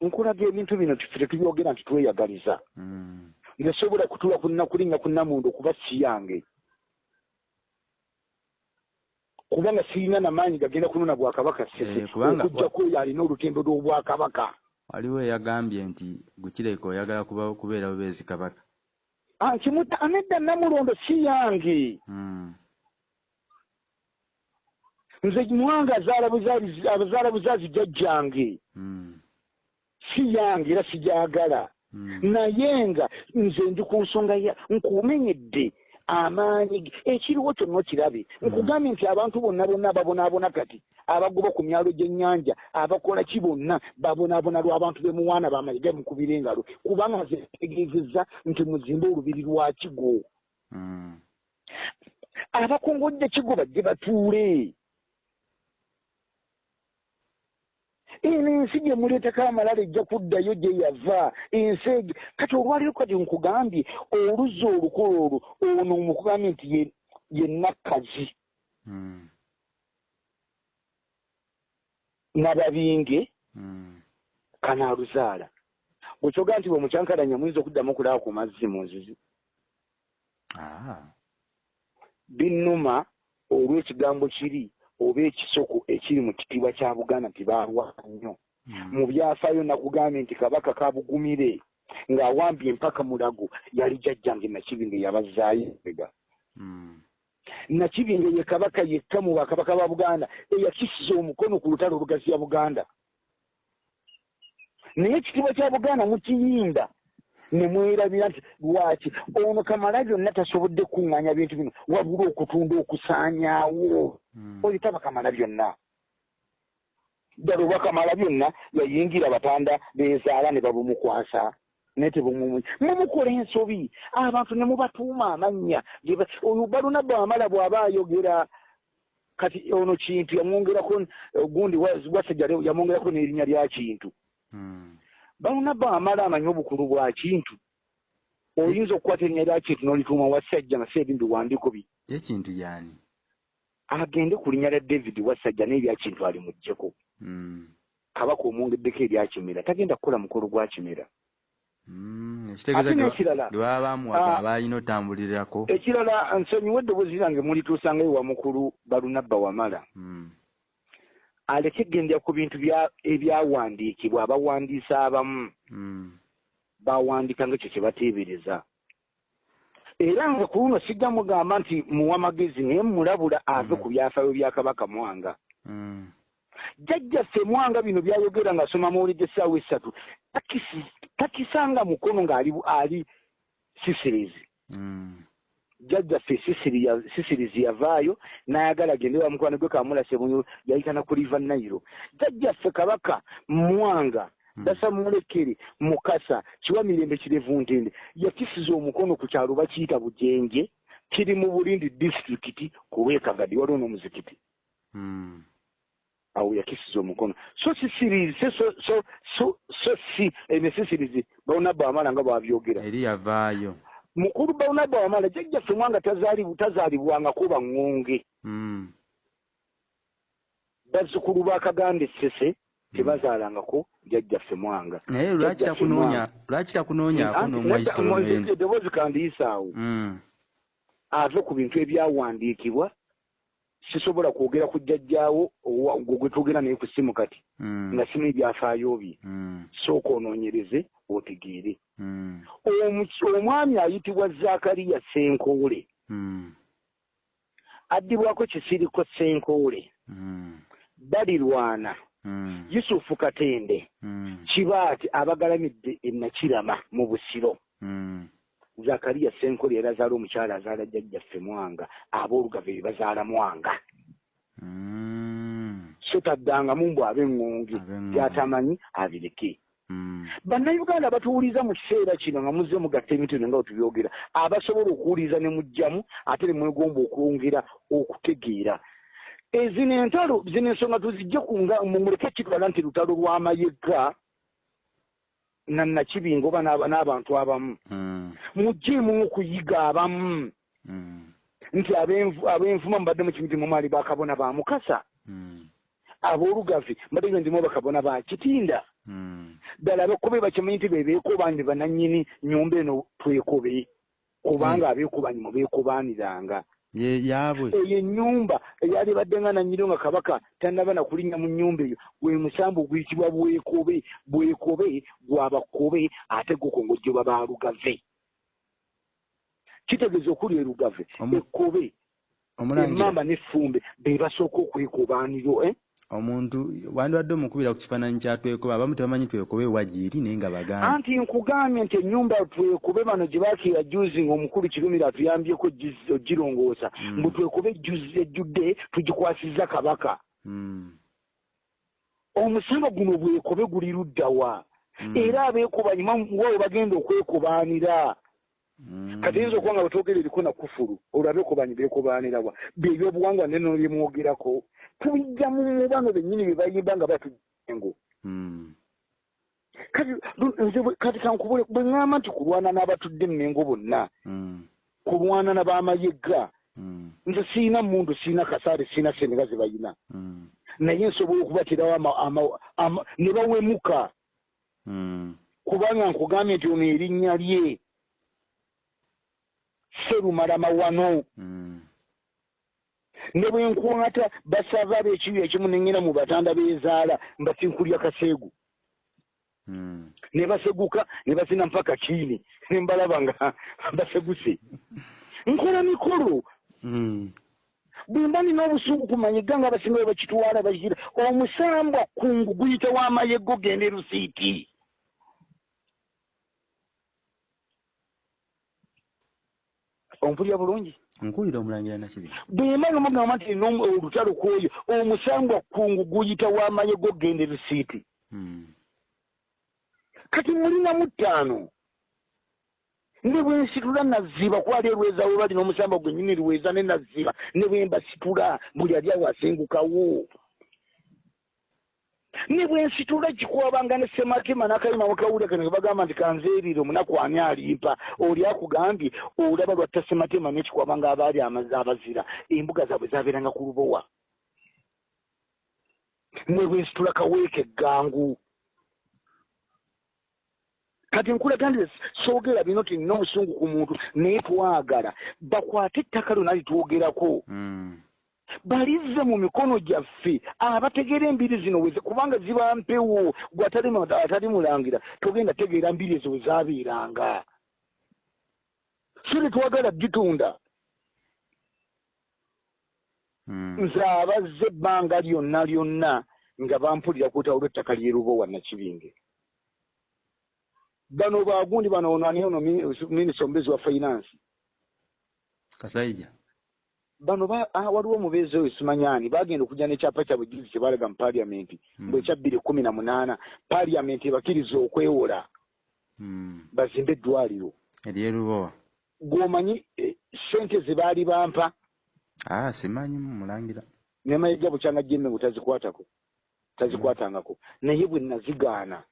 Nkulaga ebintu bino tufe tetubyogera nti tweyagaliza. Mm. nze sobola kutula kulinnya ku namundu okuba si yange. Kubanga sirina namaanyi gagenda kunona bwakabaka sese. Eh, oyo alina olutendo lw'obwakabaka waliwo eyagambye nti gukireka oyagala kuba kubeera bubeezi kabaka. Ah, kimuta anedda namulondo si yange. Mm. Nze muwanga abazaala buzaazi jjajjange Mm. si yange era sigyagala Mm. naye nga nze ndi ku nsonga ya nkumenyedde amaanyi ekiriwo kyonna okirabe. Nkugambye nti abantu bonna bonna babonaabona kati abagoba ku myalo gy'ennyanja abakola ki bonna babonaabona lw'abantu bemuwaana bamayiga mukubira engalo. Kubanga nze ntegeezezza nti muzimbe olubiri lwa kigo. Abakongojja kigo bajje batuule eno ensi gye muleetako amalala ejja kuddayo gye yava ensi egi kati olwaliro kati nkugambye oluzza olukolo olwo ono mukugambye nti ye- nakkazi Mm. nababinge Mm. kanaaluzaala bwekyoga nti bwe mukyankalanya muyinza okuddamu okulaba ku mazzi mu nzizi Ah. binnuma olw'ekigambo kiri oba ekisoko ekiri mu kitiibwa kya buganda nti baalwana nnyo Mm. mu byafaayo nakugambye nti kabaka kabugumire ng'awambye empaka mulago yali jjajjange nakibinge yabazaayo ega Mm. nakibinge ye kabaka yekka mu bakabaka ba buganda eyakisiza omukono ku lutalo olugaziya buganda naye ekitiibwa kya buganda mukiyinda ne mwerabira nti lwaki? Ono kamala byonna tasobodde kuŋŋanya bintu bino. Wabula okutunda okusaanyaawo. Mm. oyo taba kamala byonna. Ddala oba kamala byonna yayingira batanda beezaala ne babumukwasa. Naye tebumumu mumukola ensobi. Abantu ne mubatuuma amannya. Oyo baluna bwamala bw'aba ayogera kati ono kintu yamwongerako gundi wa- wasajja yamwongerako n'erinnya lya kintu Mm. baluna bwamala amanyi obukulu bwa kintu oyinza okukwata erinnya lya kintu n'olituuma wasajja nga si ebindi biwandiiko bi ye kintu yani agende ku linnya lya david wasajja n'erya kintu alimuggyeko Mm. kabaka omwongeddeko eryakimera tagenda kukola mukolo gwa kimera Mm. ekitegeeza ge baba bamuwaga Ah. abalina otambulirako ekirala nsonyiwa eddoboozi lyange mulituusangayo wa mukulu balunabba wamala Mm. Aleke gendera ku bintu bya- ebyawandiikibwa abawandiisa abamu Mm. bawandiika nga ekyo kye bateebereza era nga ku luno sijja mugamba nti muwa magezi naye mulabula ave ku byafaayo bya kabaka mwanga Mm. jjajjaffe mwanga bino byayogera ng'asoma mawulidde essaawa essatu takisi- takisanga mukono ng'ali ali sisirizi. Jjajjaffe ya- sisirizi yavaayo n'ayagala agende wa mukwano gwe kamulase mu yayitana ku liva nayiro jjajjaffe kabaka mwanga Mm. dasa mulekere mukasa kiwa mirembe kirevu ntende yakisiza omukono ku kyalo bakiyita bujenje kiri mu bulindi disitulikiti ku lwekagadi waliwo n'omuzikiti. Mm. awo yakisiza omukono. So sisirizi so so so so so si ene sisirizi bawonabba wamala nga bwabyogera. Eri yavaayo mukulu bawonabba wamala jjajjaffe mwanga tazaali- tazaalibwangako baŋŋonge Mm. bazzukulu ba kaganda essese tebazaalangako jjajjaffe mwanga naye lwaki Mwanga. lwaki takunoonyaako Anti n'omwayisa nedda- olw'eno mo- eddoboozi kandiisaawo Mm. ave ku bintu ebyawandiikibwa sisobola kwogera ku jjajjaawo gwe twogera naye ku simu kati Mm. nga simu ebyafaayo bye Mm. sooka onoonyereze otegeere Mm. Omu- omwami ayitibwa zakariya senkoole Mm. addibwako kisiriko senkoole Mm. balirwana yusufu katende Mm. kibaati abagalamidde enakirama mu busiro zakariya senkole yali azaala omukyala azaala jjajjaffe mwanga aboolugave be bazaala mwanga so taddangamu mbw ab'eŋŋonge Ab'eŋŋonge. byatamanyi abireke. Bannayuganda batuwuliza mu kiseera kino nga muzze mugatta emitino nga wetubyogera abasobola okuwuliza ne mujjamu ate ne mwegomba okwongera okutegeera E, zino entalo zino ensonga tuzijje mumuleke kitwala nti lutalo lw'amayega nannakibinga oba n'aba- n'abantu abamu Mm. mugjeemu okuyiga abamu Mm. nti ab'envu- ab'envuma mbadde mu kimiti mumaali bakabona ba mukasa Mm. aboolugavi mbadde ndimu bakabona ba kitinda Mm. Ddala abekobe bakimanyi nti bebeekobanyi bananyini nyumba eno twekobe kubanga abeekobanyi mubeekobaniranga ye yaabwe. Eyo ennyumba eyali badde nga nanyiro nga kabaka tannaba nakulinnya mu nnyumba eyo gwe musambu guyitibwa bwekobe bwekobe gwabakobe ate gukongojjebwa balugave kitegeeza okuli erugave ekkobe emmamba n'effumbe be basooka okwekobaniro eh? Omuntu wandibadde omukubira ku kifaananyi kya twekobe abamu tebamanyi twekobe wagiiri naye nga baganda anti nkugambye nti ennyumba twekube bano gye baakira juzi ng'omukulu kirumira atuyambyeko ogirongoosa Mm. mbu twekube juzi ejjudde tugikwasizza kabaka Mm. omusamba guno bwekobe guli luddawa Mm. era abeekubanyi wawe bagenda okwekobaanira. Kati yinza okuba nga bwetwogera eriko na kufulu olwo abeekubanyi beekobaanirawa byebyobuwangwa neno byemuwogerako tubijja mu bano bennyini bye bayimba nga batujjengo Mm. kati nze bwe- kati kankubule bwe ŋŋamba nti kulwana n'abatudde emmengo bonna Mm. kulwana n'ab'amayega Mm. nze siina mundu siina kasaale siina senega ze bayina Mm. naye nsobola okubaterawo ama- ama- ama- ne bawemuka Mm. kubanga nkugambye nti ono erinnya lye serumalama wano Mm. ne bwe nkwata basava ab'ekibi ekimu neŋŋera mu batanda beezaala mbatinkulya kaseegu Mm. ne baseguka ne basina mpaka kiini ne mbalaba nga baseguse nkola mikolo Mm. bwe mba nina obusungu kumanyiga nga abasinga bwe bakitwala bakira omusambwa kungu guyita w'amayego genda e ompulya bulungi. Nkuwulira omulangira nakibi bwe mba nomugamba nti olutalo kwoyo omusambwa kungu guyita w'amayego genda e rusiiti Mm. kati mulinamu ttaano ne bwe nsitula naziba kwali erweza we bali n'omusamba gwe nyini lweza ne naziba ne bwe mbasitula buli ali awo asengukawo ne bwe nsitula kikwabanga ne semakema n'akayima mukawulira kano bagamba nti kanzeerire omunaku ani alimpa? Oli akugambye olaba lwatta sematema n'ekikwabanga abaali abazira. Embuga zaabwe zabeeranga ku lubowa. Ne bwe nsitula kaweeka eggangu kati nkulaga nti soogera bino ti nina omusungu ku muntu naye twagala. Bakwate ettaka lyonna litwogerako Mm. Balizze mu mikono gyaffe. Abategeera embiri zino weze kubanga ziba mpewo. Gwe atali mu- atali mulangira togenda tegeera mbiri ezo we zaabeeranga. So tetwagala gitunda. Mm. nze abazze ebbanga lyonna lyonna nga bampulira kweta olw'ettaka lyerubo wa nakibinge. Bano bagundi bano ono ani ono minisita omubeezi wa finance? Kasaija bano ba- ah, waliwo omubeezi oyo simanyani bagenda okujja nekyapa kyabwe juzi kyebalaga mu paliamenti mbwe ekya bbiri kumi na munaana paliamenti ebakkiriza okwewola. Mm. bazimbe eddwaliro. Eryerubowa gwomanyi eh, sente ze baali bampa. Ah simanyi mulangira. Nemayiga bukyanga jemme bwe tazikwatako. Tazikwatangako. Naye bwe nazigaana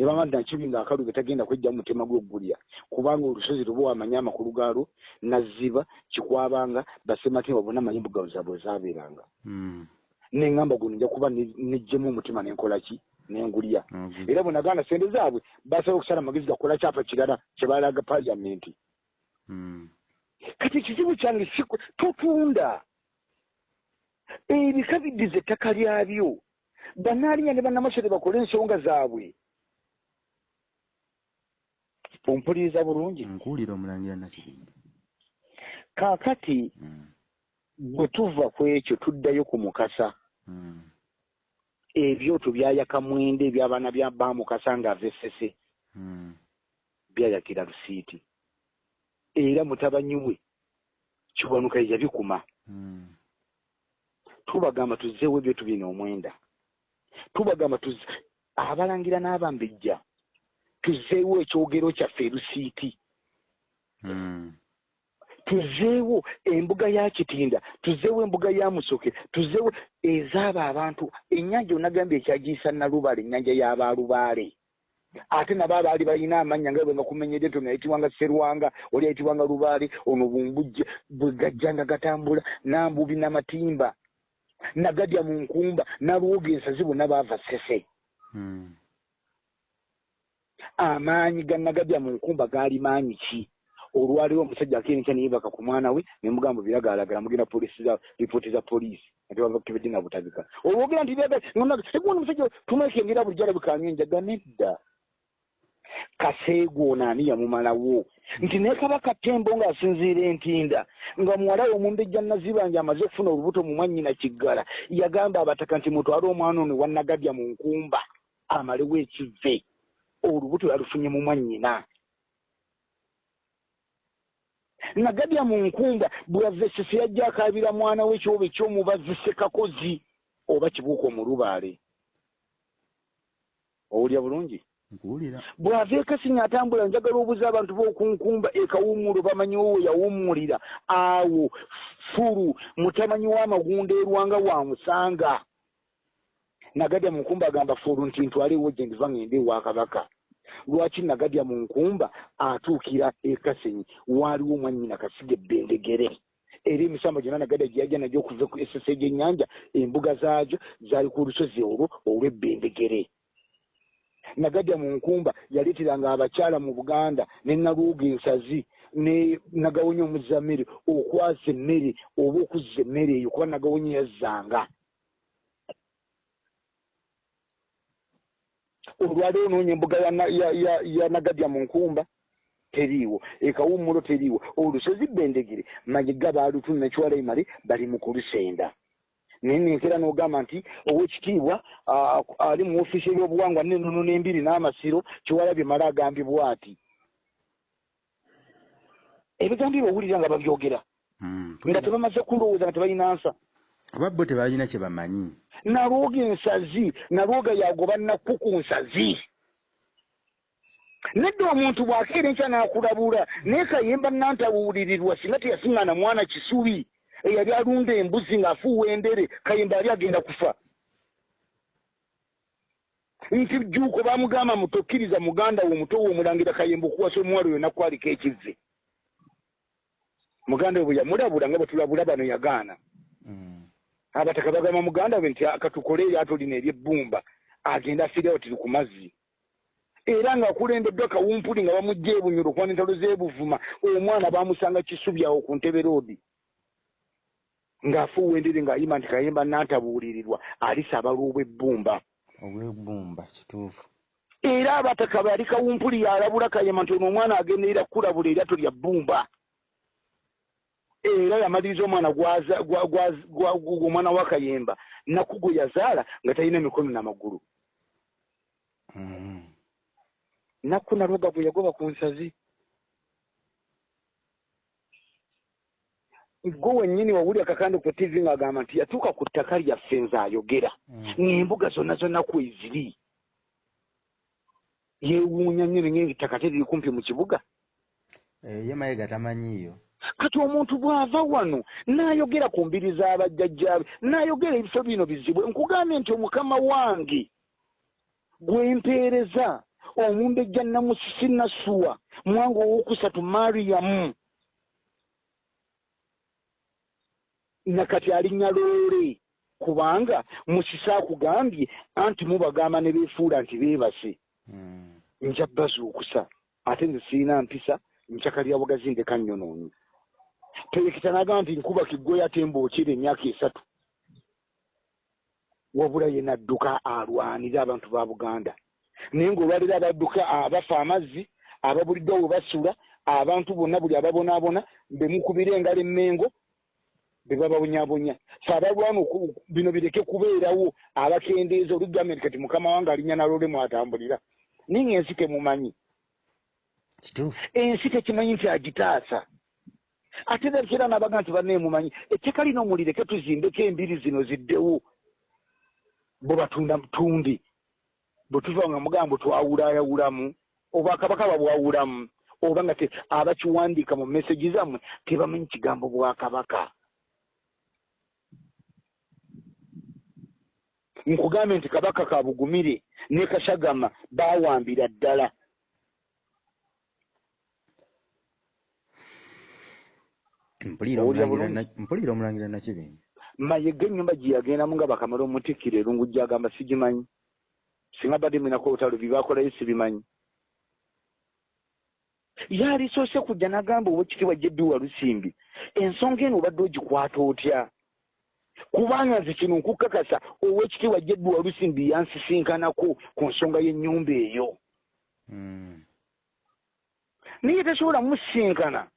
nebanga nti nakibinga akaluge tagenda kwejja mu mutima gw'oggulya. Kubanga olusozi luba wamanye amakulu gaalwo naziba kikwabanga basematema bonna amanyi embuga zaabwe zaabeeranga. Mm. neŋŋamba guno nja kuba ne- nejjemu omutima nenkola ki? Nengulya era bwe nagaana sente zaabwe basobola okusala amagezi gakola kyapa kirala kyebalaga paliamenti Mm. kati ekizibu kyange totunda ebika biddiza ettaka lyabyo. Bannaalinya ne bannamasole bakole ensonga zaabwe ompuliriza bulungi nkuwulira omulangira nakibinge kaakati Mm. bwe tuva ku ekyo tuddayo ku mukasa Mm. ebyoto byayaka mwende ebyabaana bya bamukasa ng'ava essese Mm. byayakira lusiiti era mutabanyi we kiwanuka yabikuma Mm. tubagamba tuzzeewo ebyoto bino omwenda tubagamba tuzze abalangira n'abambejja tuzzeewo ekyogero kyaffe erusiiti Mm. tuzzeewo embuga ya kitinda tuzzeewo embuga ya musoke tuzzeewo ezaabo abantu ennyanja onagambye ekyagiyisa nalubale ennyanja y'abalubaale ate nabo abaali balina amannya nga bwe nga kumenyedde to ngayitibwanga serwanga oli ayitibwanga lubaale ono bumbujje bwe gajjanga gatambula nambubi namatimba nagadya mu nkumba nalwoga ensazi bonna baava sese Mm. Amaanyi ga nagadya mu nkumba gaali maanyi ki? Olwaliwo omusajja akenkya neyebaka ku mwana we nemugamba biragaalagala mugenda lipooti za poliisi. Kibedde na butabika olwogera nti byaga egundi omusajja tumwekengera bulijjo alabikanywa enjaga nedda. Kaseego ono ani yamumalawo? Nti ne kabaka tembo ng'asinziira entinda nga muwala we omumbejja nazibanja amaze okufuna olubuto mu mwannyina kiggala yagamba abataka nti mutwale omwana ono wannagadya mu nkumba amalewo ekive olubuto yalufunye mu mwannyina. Nagadya mu nkumba bweyava esese yajja akaabira mwana we kyoba ekyomubazi sekakozi oba kibuuka omulubaale owulya bulungi? Bw'ava ekasinya atambula njagala obuza abantu b'okunkumba ekawummulo bamanyiwo we yawummulira. Awo fulu mutamanyi w'amagunda erwanga wamusanga nagadya mu nkumba agamba fulu nti ntwalewo gye ndiva ngende ewa kabaka. Lwaki nagadya mu nkumba atuukira ekasenyi waaliwo omwannyina kasiga ebbendegere era emisambo gyonna nagadya gye yajja nagyo okuva ku esese gy'ennyanja embuga zaagyo zaali ku lusozi olwo olw'ebbendegere nagadya mu nkumba yaleeteranga abakyala mu buganda ne naluuga ensazi ne nagawonya omuzammere okwaza emmere oba okuzza emmere eyo kuba nagawonya yazzanga olwaleero noonya embuga ya ya- ya- ya nagadya mu nkumba. Teriiwo ekawummulo teriiwo. Olusozi bendegere mayiga baalutu nakiwala emale bali mu kulusenda. Naye nenkera n'ogamba nti owekitiibwa ali mu ofiisi ebyobuwangwa n'ennono n'embiri n'amasiro kiwala bye mala agambibwa ati ebigambibwa owulira nga babyogera. Mm. nga tebamaze kulowooza nga tebalina nsa oba bo tebalina kye bamanyi. Nalwoga ensazi nalwoga yagoba nakku ku nsazi. Nedda omuntu bw'akeera enkya n'akulabula naye kayemba nantawulirirwa singa teyasiŋŋana mwana kisubi. Eyali alunda embuzi ng'afuuwa endere kayemba yali agenda kufa. Nti jjuuko baamugamba mutokkiriza muganda wo omuto wo omulangira kayemba okuwasa omuwala oyo nakwaliko ekivve muganda we bwe yamulabula nga bwe tulabula bano yagaana. Mm. Abataka bagamba muganda we nti katukole eryato lino eryebbumba agenda afiirawo tiri ku mazzi. Era ng'akulembeddwa kawumpuli nga bamugja ebunyolo okwana entalo z'ebuvuma omwana bamusanga kisubi awo ku ntebe roodi. Ng'afuuwa endere ng'ayima nti kayemba nantabuulirirwa alisaba lw'obwebbumba obwebbumba kituufu. Era abataka bali kawumpuli yalabula kayemba nti ono omwana agenderera kukulabula eryato lya bbumba era yamaliriza omwana gwaza- gwa- gwa- gwa- gwa- omwana wa kayemba nakku gwe yazaala nga talina mikono n'amagulu Mm. nakku nalwoga bwe yagoba ku nsazi. Gwe wennyini wawulira kakande ku tivi ng'agamba nti yatuuka ku ttaka lyaffe nze ayogera Mm. ng'embuga zonna zonna kweziri yeewuunya nnyo nenye ettaka teriri kumpi mu kibuga. Eh, ye mayiga tamanyiiyo kati omuntu bw'ava wano n'ayogera ku mbiri z'abajjajjaabe n'ayogera ebifo bino bizibwe nkugambye nti omukama wange gwempeereza omumbejja namusisi nasuwa mwanga owokusatu mariyamu nakati alinnya loole kubanga musisi akugambye anti mubagamba ne beefuula nti beebase. Mm. nja bazuukusa ate nze sirina mpisa nkyaka lya bugazi ndeka nnyonoonyi perekita n'agamba nti nkuba kiggweyo ate mbookera emyaka esatu. Wabula ye nadduka alwanira abantu ba buganda. Naye ng'olwaliro abadduka abafa amazzi ababuliddwa we basula abantu bonna buli ababonaabona bemukubira engalo emmengo be bababonyabonya fe abalwana bino bireke kubeerawo abakendeeza olugambye nti kati mukama wange alinnya nalole mwatambulira. Naye ng'ensi temumanyi ensi tekimanyi nti agitaasa ate era nabaga nti banneemumanyi etteeka lino mulireke tuzimbeko embiri zino ziddewo. Bo batunda tundi bwe tuva nga mugamba twawulayawulamu obwakabaka babwawulamu oba nga abakiwandiika mu mesegi zammwe tebamanyi kigambo bwakabaka nkugambye nti kabaka kabugumire ne kashagama baawambira ddala mpulira omulangira bulungi? na- mpulira omulangira nakibinja mayega ennyumba gye yagendamu nga bakamala omutikkira erungu gyagamba sigimanyi. Singa badde mwinako olutalo bibakolayo sibimanyi. Yalisoose kujja n'agamba owekitiibwa jedduwa lusimbi ensonga eno obadde ogikwata otya? Kubanga nze kino nkukakasa owekitiibwa jedduwa lusimbi yansisinkanako ku nsonga y'ennyumba eyo. Mm. naye tasobola musinkana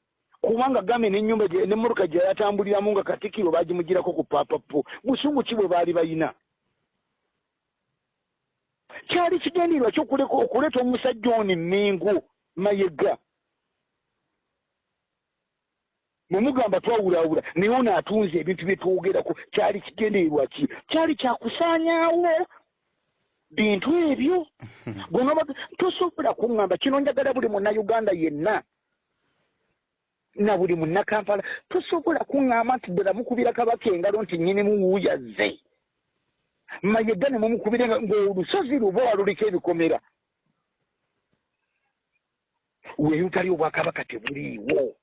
kubanga gambe n'ennyumba gye- n'emmotoka gye yatambuliramu nga katikiro baagimugirako ku papapo busungu ki bwe baali bayina? Kyali kigendererwa kyokuleka okuleeta omusajja ono emmengo mayega. Bwe mugamba twawulaawula naye ono atunze ebintu bye twogerako kyali kigendererwa ki? Kyali kyakusaanyaawo? Bintu ebyo? Bwonaba tosobola kuŋŋamba kino njagala buli munnayuganda yenna na buli munnakampala tosobola kuŋŋamba nti ddala mukubira kabaka engalo nti nnyinimu wuuyazze mayega ne mumukubire nga- ng'olusozi luba waluliko ebikomera. Weeyutali obwakabaka tebuliiwo.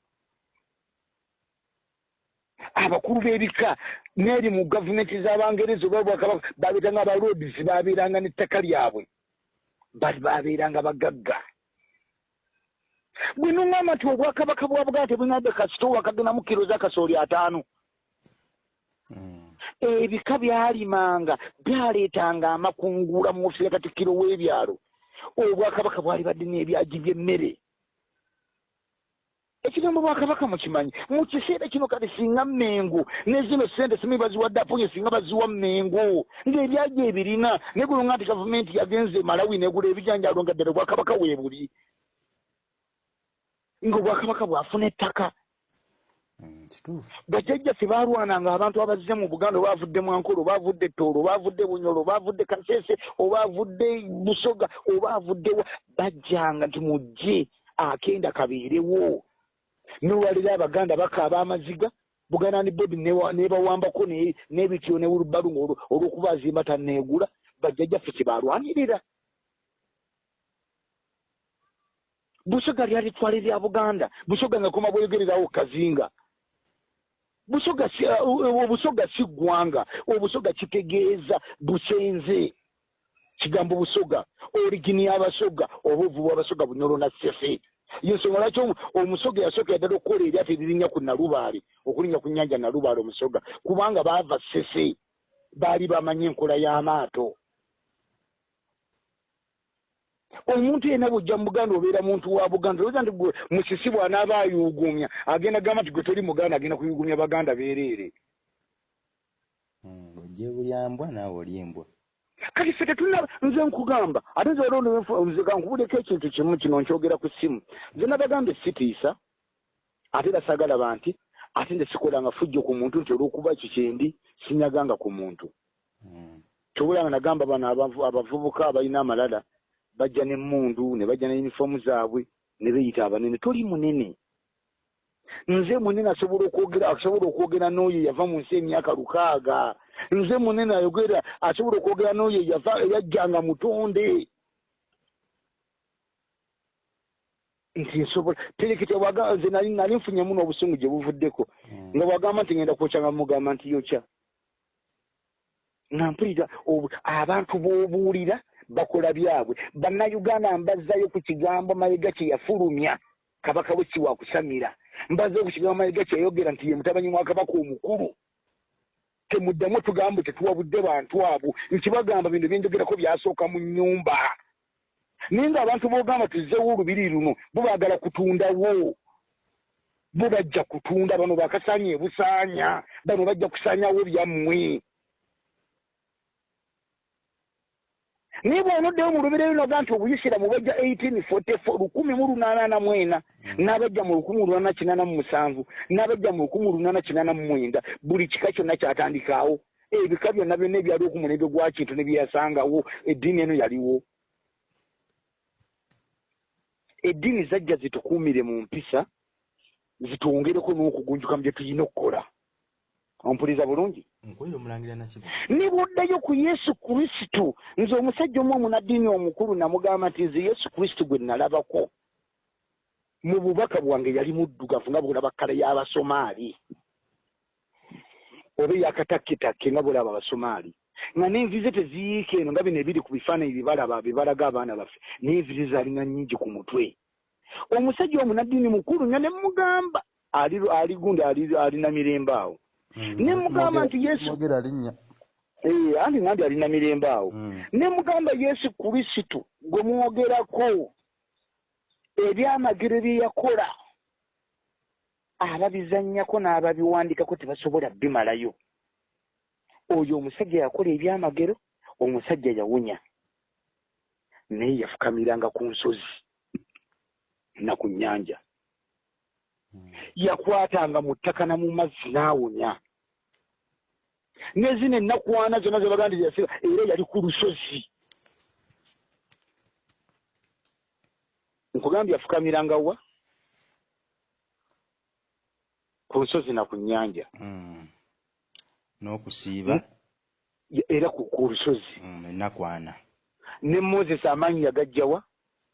Abakulu b'ebika n'eri mu gavumenti z'abangereza oba obwakabaka babeeranga abalodis babeeranga n'ettaka lyabwe. Bali babeeranga bagagga bwe nuŋŋamba nti obwakabaka bwa buganda tebunadde kasitowa kagenamu kiro z'akasooli ataano. Mm. ebika byalimanga byaleetanga amakungula mu ofisi ya katikkiro w'ebyalo. Obwakabaka bwali badde n'ebyagi by'emmere. Ekigambo bwakabaka mukimanyi? Mu kiseera kino kati singa mmengo ne zino sente simu baziwadde aponye singa baziwa mmengo. Ng'ebyagi ebirina negulonga nti gavumenti yagenze malawi negula ebijanjalo nga ddala obwakabaka weebuli ng'obwakabaka bwafuna ettaka. Mm, bajjajjaffe baalwananga abantu abazze mu buganda oba avudde mwankolo oba avudde toolo oba avudde bunyolo oba avudde kasese oba avudde busoga oba avudde wa bajjanga nti mujje akenda kabeerewo. Nolwaliro abaganda bakaaba amaziga buganda ni bodi nebawambako ne- n'ebityo ne wulubalu olw'okuba azimba tanneegula bajjajjaffe kye baalwanirira busoga lyalitwala erya buganda. Busoga nga koma bweyogererawo kazinga. Busoga si- uh, obusoga si ggwanga. Obusoga kitegeeza busenze. Kigambo busoga. Origini y'abasoga oba ovubu abasoga bunyolo na sese. Yensonga lwaki omu- omusoga yasooka yaddala okukola eryato eririnnya ku nalubaale okulinnya ku nnyanja nalubaale omusoga. Kubanga baava sese baali bamanyi enkola y'amaato omuntu yenna bwojja mu buganda obeera muntu wa buganda olowooza nti gwe musisi bw'anaaba ayuugumya agenda gamba nti gwe toli muganda agenda kuyuugumya baganda beereere. Ojje bulyambwa naawe oli embwa. Kati ffe tetulina nze nkugamba ate nze olonze kankubuleko ekintu kimu kino nkyogera ku ssimu. Nze nabagambe sitiisa ate era saagalaba nti ate nze sikolanga fujjo ku muntu nti olw'okuba kikyendi sinyaganga ku muntu. Mm, kyobulanga nagamba bano abavu- abavubuka abalina amalala bajja n'emmundu ne bajja ne yunifoomu zaabwe ne beeyita abanene. Toli munene. Nze munene asobola okwogera asobola okwogera n'oyo yava mu nsi emyaka lukaaga. Nze munene ayogera asobola okwogera n'oyo yava eyajjanga mutonde. Nti nsobola terekete nze nali nfunyemu n'obusungu gye buvuddeko. Mm, nga bwagamba nti ngenda kwokya nga mugamba nti yokya. Nga mpulira abantu b'obuulira bakola byabwe. Bannayuganda mbazzayo ku kigambo mayiga kye yafulumya kabaka we kiwa kusamira. Mbazzayo ku kigambo mayiga kye yayogera nti ye mutabanyi wa kabaka omukulu. Temuddamu tugambo tetuwabudde bantu abo nkibagamba bino byenjogerako byasooka mu nnyumba. Naye ng'abantu b'ogamba tuzzewo olubiri luno bo baagala kutundawo. Bo bajja kutunda bano bakasaanya ebusaanya bano bajja kusaanyawo byammwe naye bw'onoddeyo mu lubiri lunoga nti obuyisiramu bajja 1844 lukumi mu lunaana mu ena n'abajja mu lukumi lunaana kinaana mu musanvu n'abajja mu lukumi lunaana kinaana mu mwenda buli kika kyonna kyatandikaawo. Ebika byonna byonna ebyaliwo ku mulembe gwa kintu ne byeyasangawo eddiini eno yaliwo. Eddiini zajja zitukuumire mu mpisa zitwongereko n'okugunjuka mu bye tulina okukola ompuliriza bulungi? Ne bw'oddayo ku yesu kristo. Nze omusajja omu omunaddiini omukulu namugamba nti nze yesu kristo gwe nalabako mu bubaka bwange yali muddugavu nga bwolaba kkala y'abasomaali oba eyakatakketakke nga bwolaba abasomaali nga n'envi ze teziyiika eno nga bino ebiri ku bifaananyi byebalaba bebalaga abaana baffe n'envi ze zaalina nnyingi ku mutwe. Omusajja omunaddiini mukulu nga ne mugamba ali gundi ali- alina mirembe awo ne mugamba nti yesu Eh, anti nandi alina mirembe awo? Mm, ne mugamba yesu kristo gwe mwogerako ebyamagero bye yakola ababizannyako n'ababiwandikako tebasobola bimalayo. Oyo omusajja yakola ebyamagero omusajja yawunya. Naye yafukamiranga ku nsozi na ku nnyanja. mm, yakwatanga mu ttaka na mu mazzi n'awunya. Ne zino ennakwana zonna zebaganda yasiba era yali ku lusozi. Nkugambye yafukamiranga wa? Ku nsozi na ku nnyanja. Mm. n'okusiiba? Ya- era ku lusozi. Mm, enakwana ne moses amaanyi yagajja wa?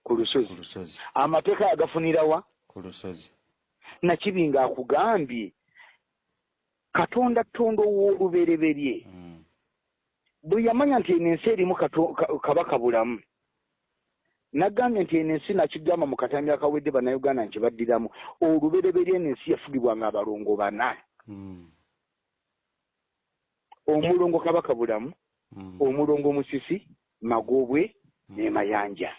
Ku lusozi. Amateeka yagafunira wa? Ku lusozi nakibinga akugambye katonda tonda ow'olubereberye Mm, bwe yamanya nti eno ensi erimu kabaka bulamu. Nagambye nti eno ensi nakigamba mu katambi akawedde bannayuganda nti baddiramu. Olubereberye eno ensi yafugibwanga abalongo bana. Mm, omulongo kabaka bulamu mm, omulongo musisi magobwe ne mayanja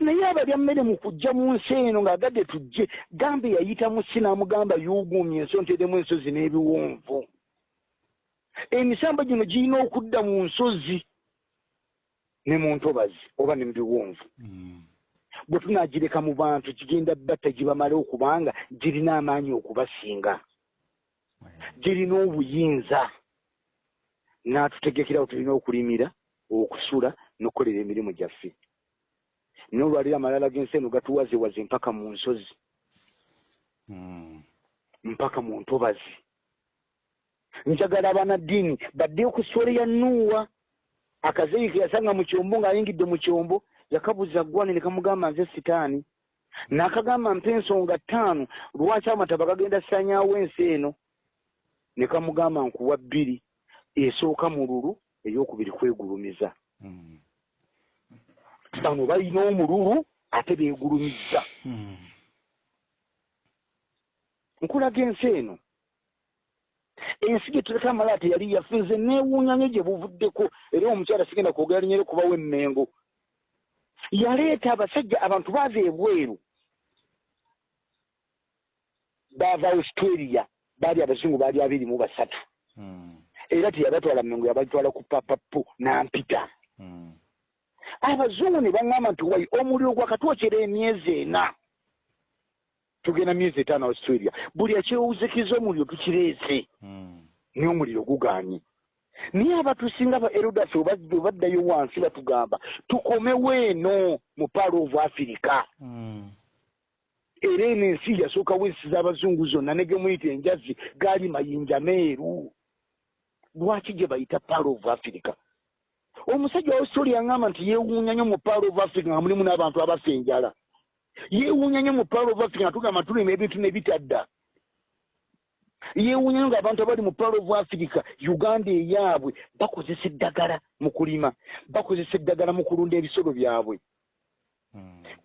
naye abalya mmere mu kujja mu nsi eno ng'agadde tujje gambe yayitamu si n'amugamba yuuguumye ensonteremu ensozi n'ebiwonvu. Emisambo gino girina okudda mu nsozi ne mu ntobazi oba ne mu biwonvu. Bwe tunaagireka mu bantu kigenda batta gibamale okubanga girina amaanyi okubasinga. Girina obuyinza. N'atutegekerawo tulina okulimira okusula n'okukolera emirimu gyaffe n'olwaliro amalala g'ensi eno gatuwazewaze mpaka mu nsozi. Mpaka mu ntobazi. Njagala abanaddiini badde ku ssole ya nuuwa. Akazeyi ke yasanga mu kyombo ng'ayingidde mu kyombo yakabuza ggwane ne kamugamba nze sitaani. N'akagamba mpa ensonga ttaano lwaki amataba gagenda sanyaawo ensi eno? Ne kamugamba nkuwa bbiri esooka mululu eyokubiri kwegulumiza bano balina omululu ate beegulumiza nkulaga ensi eno. Ensi gye tuleka amala teyali yaffe nze neewuunya nnyo gye buvuddeko era omukyala sigenda kwogera linyere kubawo emmengo. Yaleeta abasajja abantu baava ebweru. Baava australia baali abazungu baali abiri mu basatu. Era teyabatwala mmengo yabatwala ku papapu nampita abazungu ne baŋŋamba nti wai omuliro gwakatwokyera emyezi ena? Tugenda myezi etaano australia. Buli akyewuzikiza omuliro tukireese. Naye omuliro guganye naye abatusinga ba erodas obaddayo wansi batugamba tukomewo eno mu paalo of africa. Era eno ensi yasookawo ensi z'abazungu zonna ne gemuyita enjazi gaali mayinja meeru. Lwaki gye bayita paalo of africa omusajja wa australia aŋŋamba nti yeewuunya nnyo mu paalo of africa nga mulimu n'abantu abafa enjala yeewuunya nnyo mu paalo of africa nga tugamba tulima ebintu ne bitadda yeewuunya nnyo ng'abantu abali mu paalo of africa uganda eyaabwe bakozesa eddagala mu kulima bakozesa eddagala mu kulunda ebisolo byabwe.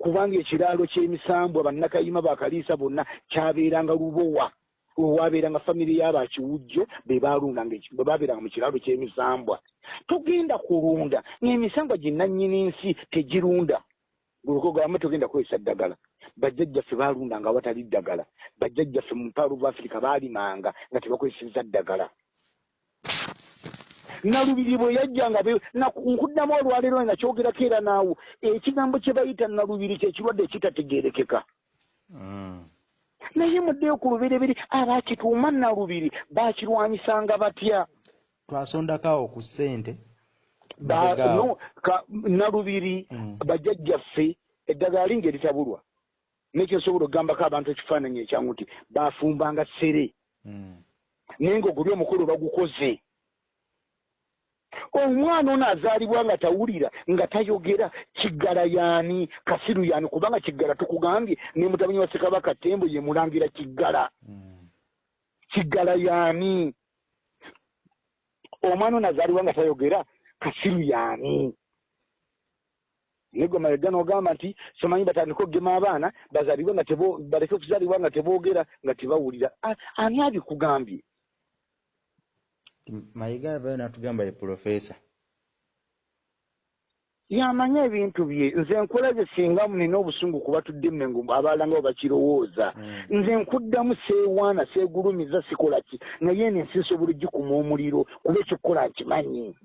Kubanga ekiraalo ky'emisambwa bannakayima bakaliisa bonna kyabeeranga lubowa owabeeranga famire y'abakiwujjo be balundanga eki- bwe babeeranga mu kiraalo ky'emisambwa. Togenda kulunda ng'emisambwa ginnannyini nsi tegirunda. Gulukogamba togenda kukozesa ddagala. Bajjajjaffe baalundanga awatali ddagala. Bajjajjaffe mu mpaalo of africa baalimanga nga tebakozeseza ddagala. Nalubiri bwe yajjanga be- na- nkuddamu olwaleero nga kyogerako era naawo ekigambo kye bayita nalubiri kyekirwadde ekitategeerekeka naye muddeyo ku lubereberi abaakituuma nalubiri baakirwanyisanga batya? Twasondako awo ku ssente nalubiri Mm. bajjajjaffe eddagala lingi eritabulwa nekyo nsobola okugambako abantu ekifaananyi ekyangu nti baafumbanga ssere. Mm. naye ng'oguli omukolo bagukoze omwana ono azaalibwa nga tawulira nga tayogera kiggala yaani kasiru yaani kubanga kiggala tukugambye ne mutabanyi wa ssekabaka tembo ye mulangira kiggala. Mm. kiggala yaani omwana ono azaalibwa nga tayogera kasiru yaani naye gwe malega n'ogamba nti somanyi batandike okugema abaana bazaalibwe nga baleke okuzaalibwa nga teboogera nga tebawulira. Ani abikugambye mayiga abayo natugamba ye purofeesa yamanye ebintu bye. Nze nkulaze singa nina obusungu kuba tudde mmengo abalala nga bakirowooza. Mm. nze nkuddamu seewaana seegulumiza sikola ki? Naye eno ensi nsobola ogikuma omuliro kuba ekikukola nkimanyi.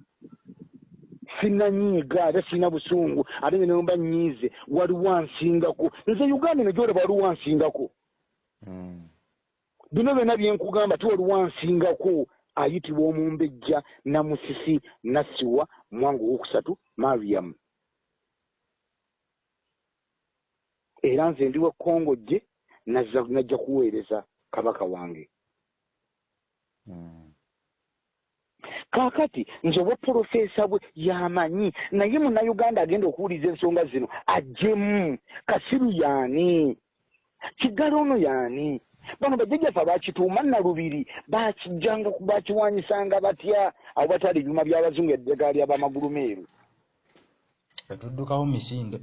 Sinanyiiga ate sirina busungu. Ate nze nemba nyiize waliwo ansingako. Nze uganda eno gyolaba waliwo ansingako. Mm. bino byonna byenkugamba ti waliwo ansingako ayitibwa omumbejja namusisi nassiwa mwangu owokusatu mariam. Era nze ndi wekkongojje nazza najja kuweereza kabaka wange. Mm. kaakati nze obwapulofeesa bwe yamanyi naye munnayuganda agenda okuwuliza ensonga zino ajjemu kasiru yaani kiggala ono yaani bano bajjajjaffe abaakituuma nalubiri baakijjanga bakiwanyisanga batya? Abo batwala ebyuma by'abazungu eddagala ly'abamagulu meeru. Etuddukawo misinde.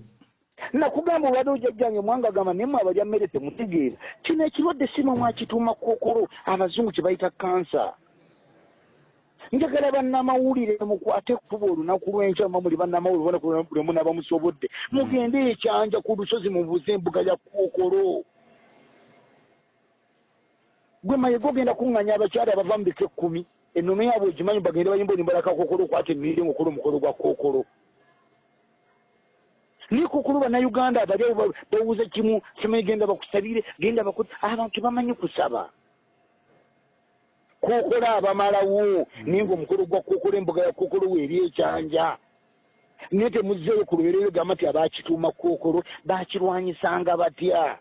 Nakugamba obadde ojjajjange mwanga agamba naye mwe abalya mmere temutegeera. Kino ekirwadde si mwe mwakituuma kokolo abazungu kye bayita kansa. Njagala bannamawulire mukwate kuba olunaku lw'enkya mba muli bannamawulire ubona buli omu naba musobodde. Mugende ekyanja ku lusozi mubuuze embuga ya kookolo gwe mayego ogenda kuŋŋanya abakyala abava mu bika ekkumi ennono yaabwe ogimanyi bagende bayimba olimbalaka kookolo okwata emiri ngaokola omukolo gwa kookolo naye kookolo bannayuganda abali abo bawuza kimu kimanyi genda bakusabire genda baku abantu bamanyi kusaba. Kookolo abamalawo naye ngaomukolo gwa kookolo embuga ya kookolo weeri ekyanja. Naye temuzzeeyo ku luberero gamba nti abakituuma kookolo bakirwanyisanga batya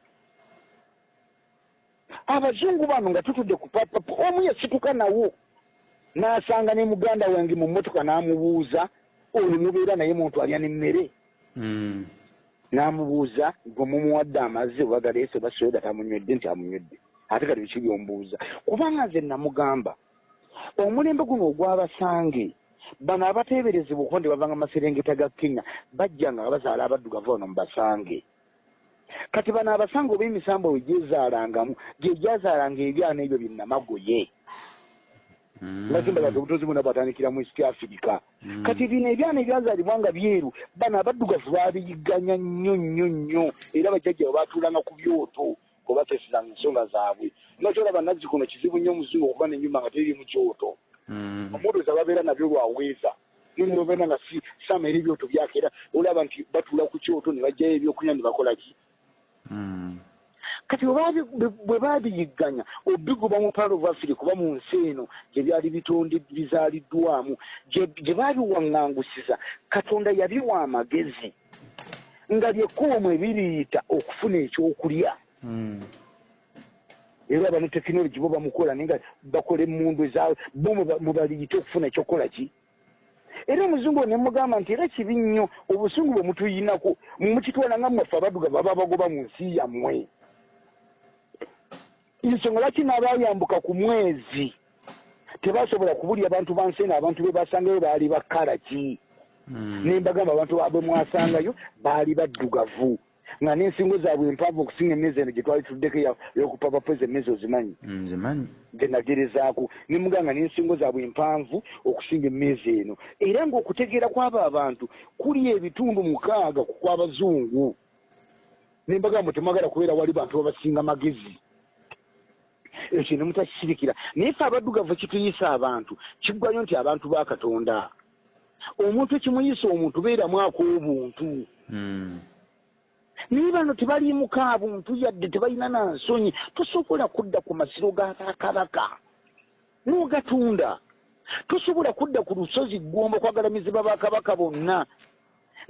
abazungu bano nga tutudde ku papapa omu yasituka nawo n'asanga ne muganda wange mu mmotoka n'amubuuza oyo mubeera naye muntu alya n'emmere Mm. n'amubuuza gwe mumuwadde amazzi oba galeese oba soda tamunywedde nti amunywedde ate kati biki byombuuza kubanga nze namugamba omulembe guno ogw'abasange bano abateeberezebwa okuba nti bavanga maserengeta ga kenya bajja nga bazaala abaddugavu bano mu basange kati bano abasange oba emisambo we gyezaalangamu gye gyazaalanga ebyana ebyo binnamagoye Mm. ngakimbalaga obutozi buna bwatandikira mu east africa Mm. kati bino ebyana ebyazaalibwa nga byeru bano abaddugavu babiyigganya nnyo nnyo nnyo era bajjajjawe batuulanga ku byoto obatesezanga ensonga zaabwe nakyolaba nazzi kuno kizibu nnyo omuzungu okuba nenyumba nga teriri mu kyoto Mm. omudozi ababeera nabyo lwaweeza nonobeera nga si sama eri ebyoto byake era olaba nti batuula ku kyoto ne bajjayo ebyokunywa ne bakola ki Mm. Kati bwe babiyigganya obiguba mu palo vafiri kuba mu nsi eno gye byali bitonde bizaaliddwamu gye babiwaŋŋangusiza katonda yabiwa amagezi nga lyekkuumu ebiriita okufuna ekyokulya. Era aba ne tekinologi bo bamukola naye nga bakola emmundu ezaabwe bo muba- mubaliyite okufuna ekyokukola ki era omuzungu ne mugamba nti era kibi nnyo obusungu bwe mutuyinako mukitwala nga mwaffe abadduga baba bagoba mu nsi yammwe. Ensonga lwaki n'abayambuka ku mwezi? Tebasobola kubulya abantu ba nsi eno abantu be basangayo baali bakala ki Mm. nembagamba abantu bwe mwasangayo baali baddugavu nga n'ensingo zaabwe empanvu okusinga emmeezi eno gye twali tuddeko eya- ey'okupapapeza emmeezi ozimanyi? Mm, zimanyi. Gye nagerezaako. Nemuganga n'ensingo zaabwe empanvu okusinga emmeezi eno. Era ng'okutegeera kw'abo abantu kuli ebitundu mukaaga ku kw'abazungu. Nembagamba temwagala kubeera wali bantu babasinga magezi. Ekyo ne mutakisirikira naye fe abaddugavu kituyisa abantu kiggwayo nti abantu ba katonda. Omuntu ekimuyisa omuntu beeramu ak'obuntu Mm. Naye bano tebaliimuka buntu yadde tebalina na nsonyi tosobola kudda ku masiro ga bakabaka. N'ogatunda. Tosobola kudda ku lusozi ggomba kwagalamizibwa bakabaka bonna.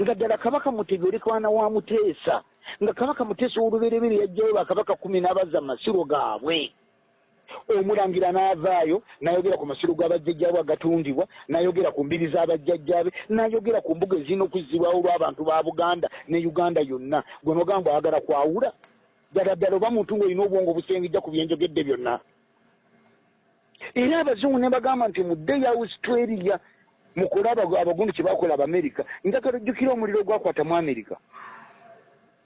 Nga ddala kabaka mutege oli kwana wa muteesa. Nga kabaka muteesa ow'olubereberye yajjayo bakabaka kumi n'abazza mu masiro gaabwe omulangira n'avaayo n'ayogera ku masiro g'abajjajjaabe agatundibwa n'ayogera ku mbiri z'abajjajjaabe n'ayogera ku mbuga ezirina okuzzibwawo olw'abantu ba buganda ne uganda yonna. Gwe nogamba oyagala kwawula ddala ddala oba muntu ng'olina obwongo obusengejja ku byenjogedde byonna. Era abazungu ne bagamba nti mudde ya australia mukole abagu- abagundu kye bakola abamerika njagala ojjukira omuliro ogwakwata mu amerika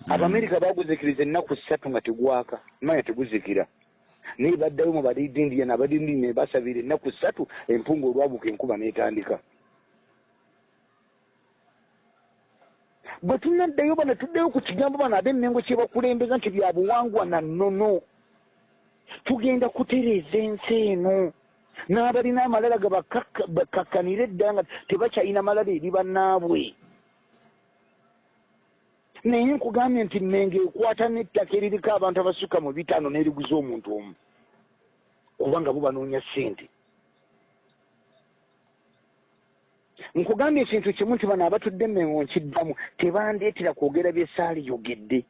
abamerika baguzikiriza ennaku ssatu nga tegwaka manya teguzikira naye baddayo mu balidindiya nabadindiya ne basabira ennaku ssatu empunga olwabuka enkuba n'etandika. Bwe tunaddayo bano tuddeyo ku kigambo bano ab'emmengo kye bakulembeza nti bya buwangwa na nnono. Tugenda kutereeza ensi eno. N'abalina amalala ga bakakka- bakkakkanire edda nga tebakyalina malala eri bannaabwe. Naye nkugambye nti mmengo ekwata n'ettaka eririko abantu abasukka mu bitaano n'eriguza omuntu omu kubanga bo banoonya ssente. Nkugambye ekintu kimu nti bano abatudde emmengo nkiddamu tebandeetera kwogera byesaaliyogedde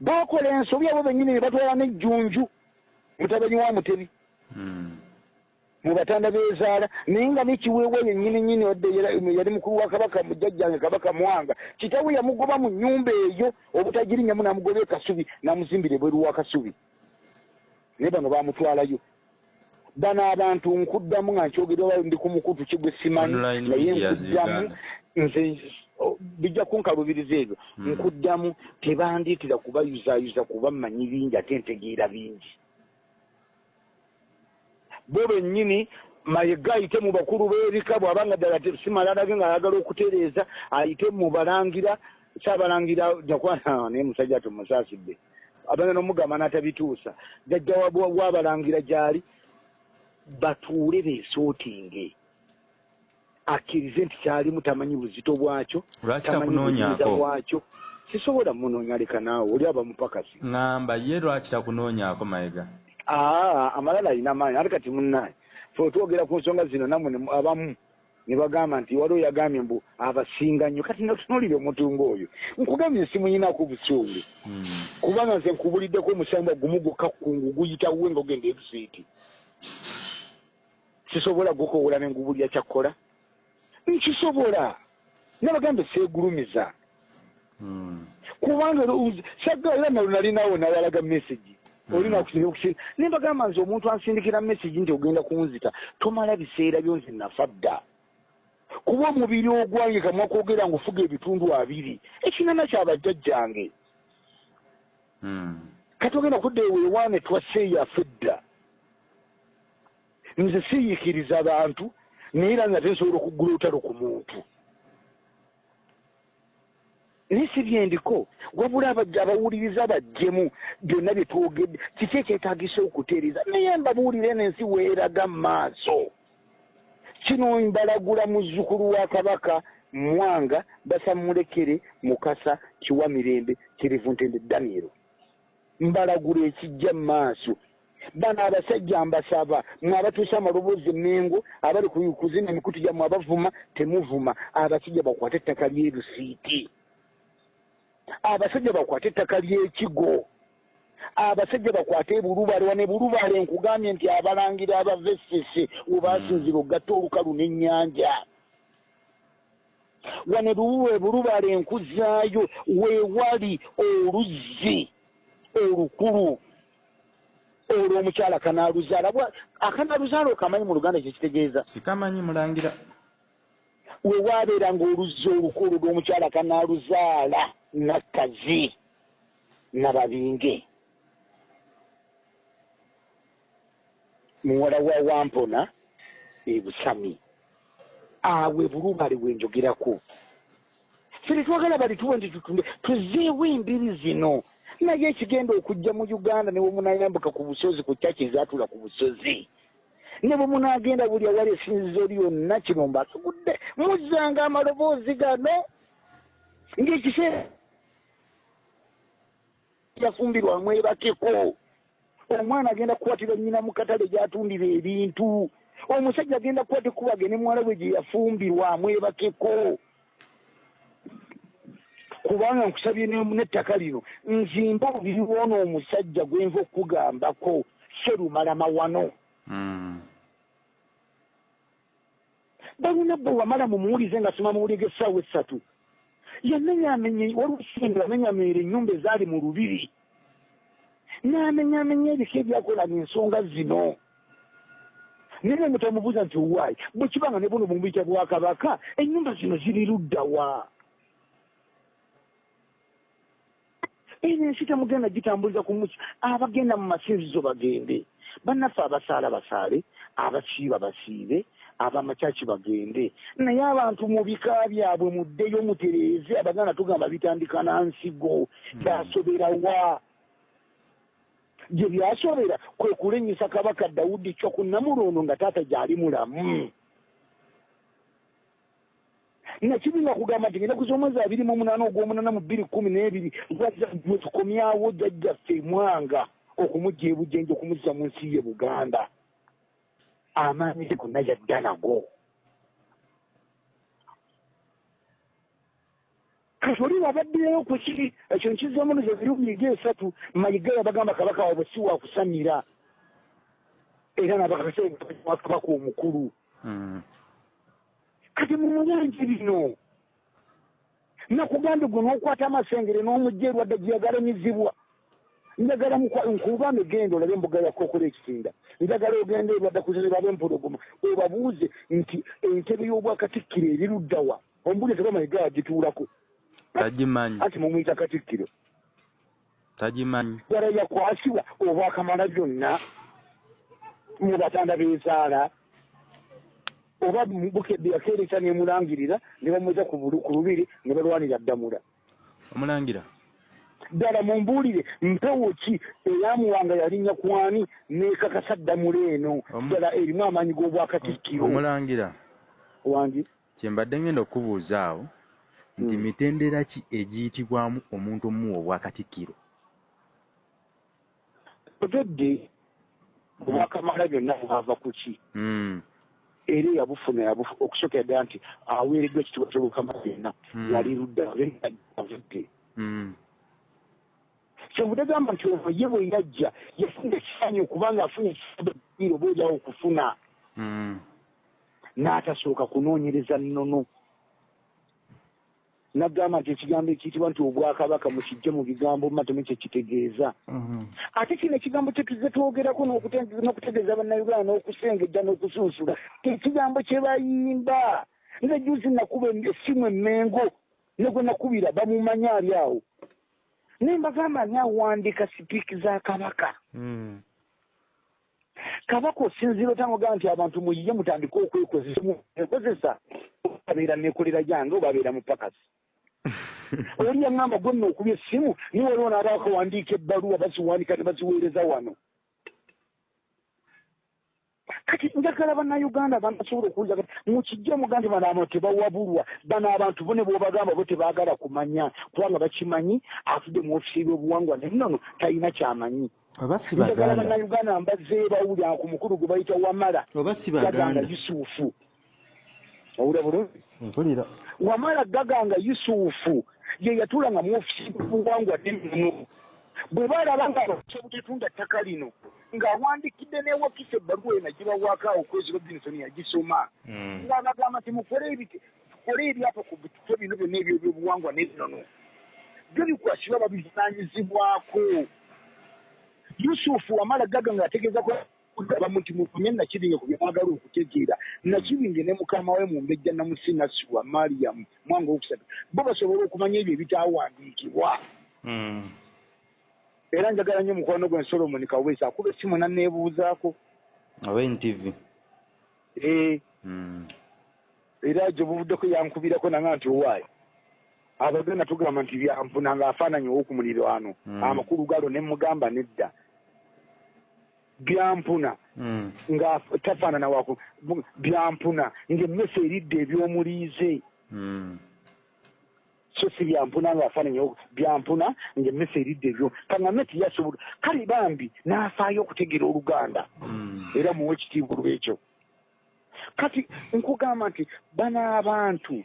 baakola ensobi abo bennyini ne batwala n'ejjunju mutabanyi wa mutebi. Mm. Mu batanda bezaala naye nga nekiweebwa yennyini nyini wadde yali yali mukulu wa kabaka mujjajjange kabaka mwanga kitawe yamugoba mu nnyumba eyo obutagirinyamu n'amugoba ekasubi n'amuzimbira ebweru wa kasubi. Naye bano baamutwalayo bano abantu nkuddamu nga nkyogerwa ndi ku mukutu kigwe simanyi naye nkuddamu nze bijja kunkalubiriza ebyo. Mm. nkuddamu tebandeetera kubayuzayuza kuba mmanyi bingi ate ntegeera bingi bo bennyini mayiga ayite mu bakulu b'ebika bw'abanga ddala te- simala alage ng'ayagala okutereeza ayite mu balangira saabalangira naye musajja tumusaasidde abanga n'omugamba n'atabituusa jajja wa- wa- w'abalangira gy'ali batuule beesootinge. Akkirize nti kyalimu tamanyi buzito bwakyo tamanyi buyinza bwakyo. Sisobola munoonya leka naawe oli aba mupakasi. Ŋŋamba ye lwaki takunoonyaako mayiga aa amalala alina maanyi ate kati munnaye. Fe otwogera ku nsonga zino mu- abamu ne bagamba nti waliwo yagambye mbu abasinga nnyo kati natunuulire omutunga oyo. Nkugambye nsimuyinaku busungu. Mm. kubanga nze nkubuliddeko omusamba gumu gwokka kungu guyitawo nga ogenda ebusiiti sisobola gukowola ne ngubulya kyakkola? Nkisobola. Nabagambe seegulumiza Mm. kubanga sagga era nalo nalinawo nawalaga message olina okusinga nembagamba nze omuntu ansindikira message nti ogenda kunzita tomala biseera byo nze nafa dda kuba omubiri ogwange kamwa kwogera nga ofuga ebitundu abiri ekinana kyabajjajjange Mm. kati ogenda kudda eweewaane twaseeyafe dda nze siyiikiriza abantu naye era nga tensobola okuggula olutalo ku muntu naye si byendiko. Wabula abawuliriza bajjemu byonna bye twogedde kiki ekyetagisa okutereeza? Naye mbabuulire n'ensi weeraga mu maaso. Kino mbalagula muzzukulu wa kabaka mwanga basamulekere mukasa kiwa mirembe kirivu ntende danielo mbalagula ekijja mu maaso. Bano abasajja mbasaba mwe abatuusa amaloboozi emengo abali ku- kuzina emikutu gyammwe abavuma temuvuma. Abasajja bakwate ettaka ly'erusiiti abasajja bakwate ettaka ly'ekigo abasajja bakwate ebulubale wane bulubale nkugambye nti abalangira abava essese webasinzira ogatta olukalu n'ennyanja. Wane luwe bulubale enkuzaayo weewali oluzzi olukulu. Olwo omukyala kanaaluzaala akanaaluzaala okamanyi mu luganda kyekitegeeza sikamanyi mulangira we waabeeranga oluzzi olukulu lw'omukyala kanaaluzaala nakkazi nababinge muwala wa wampona ebusami awe bulubale bwenjogerako fere twagala balituwe nti tutunde tuzeewo embiri zino. Naye ekigenda okujja mu uganda ne bwe munayambuka ku busozi ku kyaki ezatula ku busozi ne bwe munagenda buli awali esinzizo lyonna kino mbasugudde muzzanga amaloboozi gano ng'ekiseera yafumbirwa mwebakeko omwana agenda kukwatira nnyina mu katale gyatundira ebintu omusajja agenda kukwata ekubage ne muwala we gye yafumbirwa mwebakeko kubanga nkusabye ne- n'ettaka lino nzimba obubiri bwona omusajja gwenva okugambako serumala mawano Balina bwe wamala mumuwulize nga soma muwuli g'essaawa essatu yamenyamenye waliwo ekisinga yamenyamenyera ennyumba ezaali mu lubiri. N'amenyamenya ebika ebyakolana ensonga zino. Naye mutamubuuza nti owaayi bwe kibanga ne buno bumuyita bwakabaka ennyumba zino ziri luddawa eno ensi temugenda gitambuliza ku muki? Abagenda mu masinzizo bagende. Bannaffe abasaala basaale abasiiba basiibe abamakyaki bagende. Naye abantu mu bika byabwe muddeyo mutereeze abaganda tugamba bitandika na nsigo byasoberawa gye byasobera kwe kulenyisa kabaka dawudi kyo ku namulondo nga taata gyali mulamu. Nakibinga kugamba nti ngenda kuza omwezi abiri mu omunaana ogw'omunaana mu bbiri kumi n'ebiri mwe tukomyawo jjajjaffe mwanga okumugja ebujenje okumuzza mu nsi ye buganda amaanyi ge gonna yadda nago. Kati oli wabaddireyo ku kiri ekyo nkizzamu nozo ebirumiga esatu mayiga yabagamba kabaka waabwe si wakusamira era nabakasewakabaka omukulu. Kati mumuyanje bino nakugambye gwe n'okwata amasengere n'omujja erwadde gyeyagalamizibwa njagala nkubambe genda olabe embuga yakokola ekisinda njagala ogenda erwadde kuzirira b'empologoma obabuuze nti entebe y'obwakatikkiro eriruddawa ombuli tebamayiga yagituulako tagimanyi ati mumuyita katikkiro. Tagimanyi ddala yakwasibwa oba akamala byonna. Mu batanda bezaala. Oba bukedde yakeeresa nemulangirira ne bamweza ku lubiri ne balwanira ddamula. Omulangira ddala mumbuulire mpewo ki eyamuwanga yalinnya kwani nekakasa ddamula eno? Ddala erimu amaanyi g'obwakatikkiro. Omulangira. Wangi? Kyembadde ngenda okubuuza awo nti Mm. mitendera ki egiyitibwamu omuntu omuwa obwakatikkiro? Otodde obwakamala byonna bwava ku ki? Mm, era eyabufuna yabufu- okusooka ddala nti aweereddwa ekitiibwa ky'obukamala byonna. Mm. yali ludda avudde kyebudde gamba nti ono ye bwe yajja yafuna ekifaanyi okubanga afunye ekifaanyi oba olyawo okufuna. Mm. n'atasooka kunoonyereza nnono. Nagamba nti ekigambo ekiyitibwa nti obwakabaka mukijje mu bigambo matemu kyekitegeeza Mhm. ate kino ekigambo kyetuze twogerako n'okute- n'okutegeeza bannayuganda n'okusengejja n'okusunsula ekigambo kye bayimba. Nze juzi nakuba essimu emmengo ne gwe nakubira bamumanyi ali awo naye mbagamba ani awandiika sipiiki za kabaka? Mm. kabaka osinziira otangogamba nti abantu muyiye mutandike okwekozesa? Ekozesa babeera nekolera gyange obabeera mupakasi oli yaŋŋamba gwe nno okuba essimu niwe waliwo naaba akawandiika ebbaluwa baziwandika ne baziweereza wano kati njagala bannayuganda banasobola okuwuliza kati mukijje muga nti bano abantu tebawabulwa bano abantu bo ne bwobagamba bo tebaagala kumanya kubanga bakimanyi afudde mu ofisi y'ebyobuwangwa ne nnono talina kyamanyi. Njagala bannayuganda mbazze bawulira ku mukulu gwe bayita wamala. Gaganga baganda. Yusufu. Owulira bulungi? Mpulira. Wamala gaganga yusufu ye yatuulanga mu ofisi y'obuwangwa nennono bwe balaba nga abasobutetunda ttaka lino ng'awandikidde newakisa ebbaluwa eno agibawaako awo kwezi robinsoni yagisoma. Mm. ng'abagamba nti mukole ebiti tukole ebyapa ku bitufe bino byonna ebyebyobuwangwa n'ennono. Byo bikwasibwa babivunaanyizibwako. Yusufu wamala gaga ng'ategeeza kugaba nti mufunye nakibinge ku byemwagala okutegeera. Nakibinge ne mukama we mu mbejja namusi nasiwa mariyamu mwanga owokusatu bo basobole okumanya ebyo ebitaawandiikibwa. Mm. Era njagala nnyo mukwano gwe solomoni kaweesa akuba essimu nanneebuuzaako oba ntv ee Mm. era gye buvuddeko yankubirako nanga nti owaayo abagenda tugamba nti byampuna ng'afaananyi ow'okumulirwano Mm. amakulu galo ne mugamba nedda. Byampuna Mm. nga tafaanana waku. Byampuna ng'emmese eridde ebyomuliize. So si byampuna ng'afaananyi oku- byampuna ng'emmese eridde ebyo. Kaŋŋame tiyasobola kale bambi n'afaayo okutegeera oluganda. Mm. era muwe ekitiibwa lwekyo kati nkugamba nti bano abantu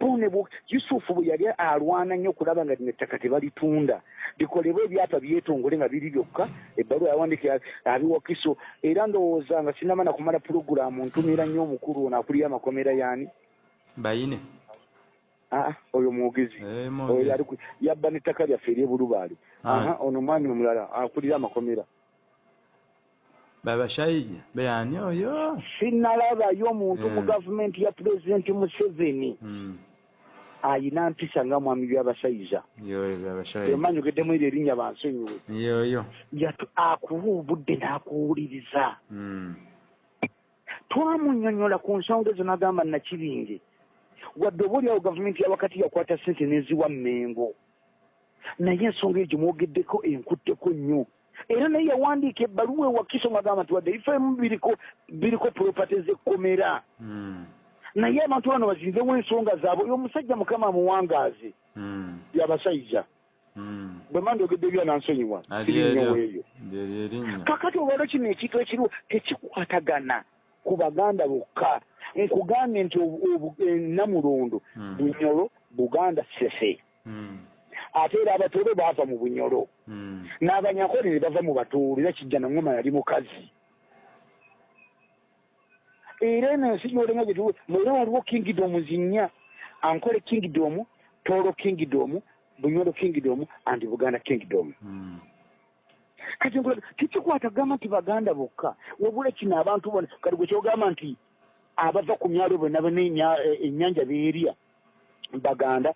bo ne bo yusufu bwe yali alwana nnyo okulaba nga lino ettaka tebalitunda. Bikolebwa ebyapa byetongole nga biri byokka ebbaluwa yawandika abiwakiso era ndowooza nga sinama na kumala pulogulaamu ntumira nnyo omukulu ono akulira amakomera yaani? Bayine aa oyo mwogezi. Eh, oyo yali yabba n'ettaka lyaffe eryebulubaali Ah. aha ono mwami omulala akulira amakomera. Babashayija beyani oyo? Sinnalabayo omuntu mu Mm. gavumenti ya pulezidenti museveni. Mm. ayina mpisa nga mwami by'abasaiza emanyogeddemu eryo erinnya bansonyiwe yoyo. Akuwa obudde n'akuwuliriza. Mm. twamunnyonnyola ku nsonga ezo n'agamba nakibinge wadde oba oliawo gavumenti yawakati yakwata sente n'eziwa mmengo naye ensonga eyo gyemwogeddeko enkutteko nnyo. Era naye yawandiika ebbaluwa ewakiso ng'agamba nti wadde ifemu biriko biriko puropate z'ekkomera Mm. naye abantu bano bazinzewo ensonga zaabwe. Oyo omusajja mukama amuwangaaze. Mm. yabasajja Mm. bwe mandiogedde byanansonyiwa ali sirinyewo eryo eyo lyeri erinnya kakati olwalo kino ekintu ekiriwo tekikwatagana ku baganda bokka nkugambye nti e, namulondo Mm. bunyolo buganda sese. Mm. ate era abatoole baava mu bunyolo n'abanyakole ne bava mu batoolo era kijja nangoma yali mukazi. Era eno ensi gyolenga gyetu era waliwo kingdom zinnya. Ankole kingdom toolo kingdom bunyolo kingdom and buganda kingdom. Mm. Kati nkula tekikwata gamba nti baganda bokka? Wabula kino abantu bona kati gwe kyogamba nti abava ku myalo bonna bonna enya- e- ennyanja beerya baganda.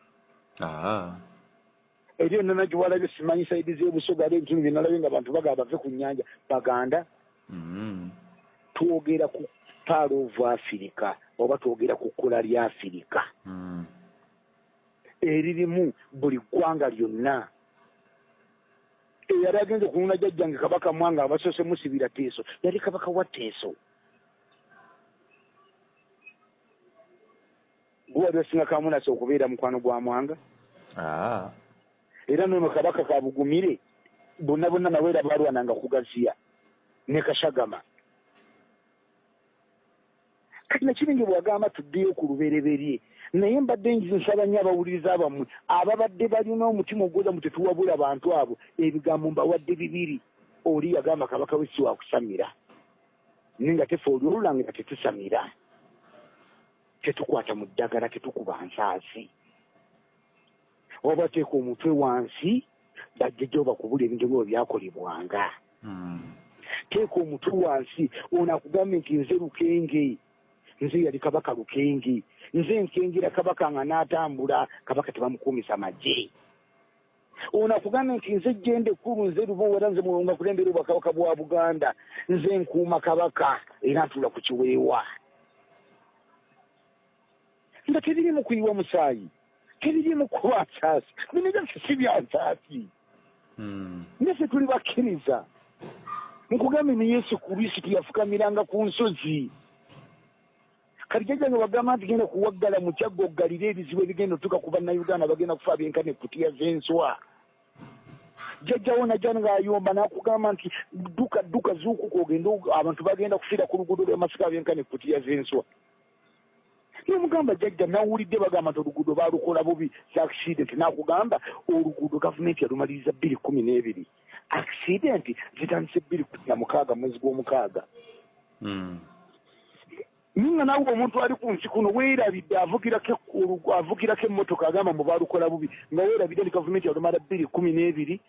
Eri enona giwalabyo simanyi saidi z'ebusoga ali ebitundu byenalabye nga abantu bagaa bave ku nnyanja. Baganda Mm. twogera ku paal of africa oba twogera ku kkula lya afirika Mm. eririmu buli ggwanga lyonna eyali agenze kununa jjajjange kabaka mwanga abasoose musibira teeso. Yali kabaka wa teeso. Gwe wali osinga kamunasa okubeera mukwano gwa mwanga. Ah. era nono kabaka kabugumire bonna bonna naweera balwananga kugaziya ne kashagama. Kati nakiringi bwagamba tuddeyo ku lubereberye naye mbadde nsaba nnyo abawuliriza bammwe ababadde balina omutima ogwoza mu tetuwabula bantu abo ebigambo mbawadde bibiri. Oli yagamba kabaka we si wakusamira naye nga tefe oli olulangira tetusamira. Tetukwata mu ddagala tetukuba nsaasi. Oba teeka omutwe wansi bajjajjawo bakubula ebintu byabo byakolebwanga. Mm. teeka omutwe wansi ono akugambe nti nze lukenge nze yali kabaka lukenge nze nkengera kabaka nga n'atambula kabaka tebamukuumisa magye. Ono akugambe nti nze jjende ekkulu nze lubowa nze mulonga kulembera obwakabaka bwa buganda. Nze nkuuma kabaka era ntuula ku kiweewa. Nga tebirimu kuyiwa musaayi tebirimu kuba nsaasi bino byaffe si bya nsaasi Mm. naffe tuli bakkiriza. Nkugambe ne yesu kristo yafukamiranga ku nsozi kati jjajjange bagamba nti genda kuwaggala mu kyagga oggalire ebizibu ebigenda otuuka ku bannayuganda bagenda kufa byenkana ekkutiya z'enswa. Jjajjawo najja ng'ayomba n'akugamba nti dduka dduka zuukuka ogende og- abantu bagenda kufiira ku luguudo lw'amasika byenkana ekkutiya z'enswa. Nomugamba jjajja nawulidde bagamba nti oluguudo baalukola bubi accident nakugamba oluguudo gavumenti yalumaliriza bbiri kumi n'ebiri. Accident zitandise bbiri kumi na mukaaga mwezi gw'omukaaga. Mm. Ninga nawe omuntu ali ku nsi kuno weerabidde avugirako emmotoka agamba mbu baalukola bubi nga weerabidde nti gavumenti yalumala bbiri kumi n'ebiri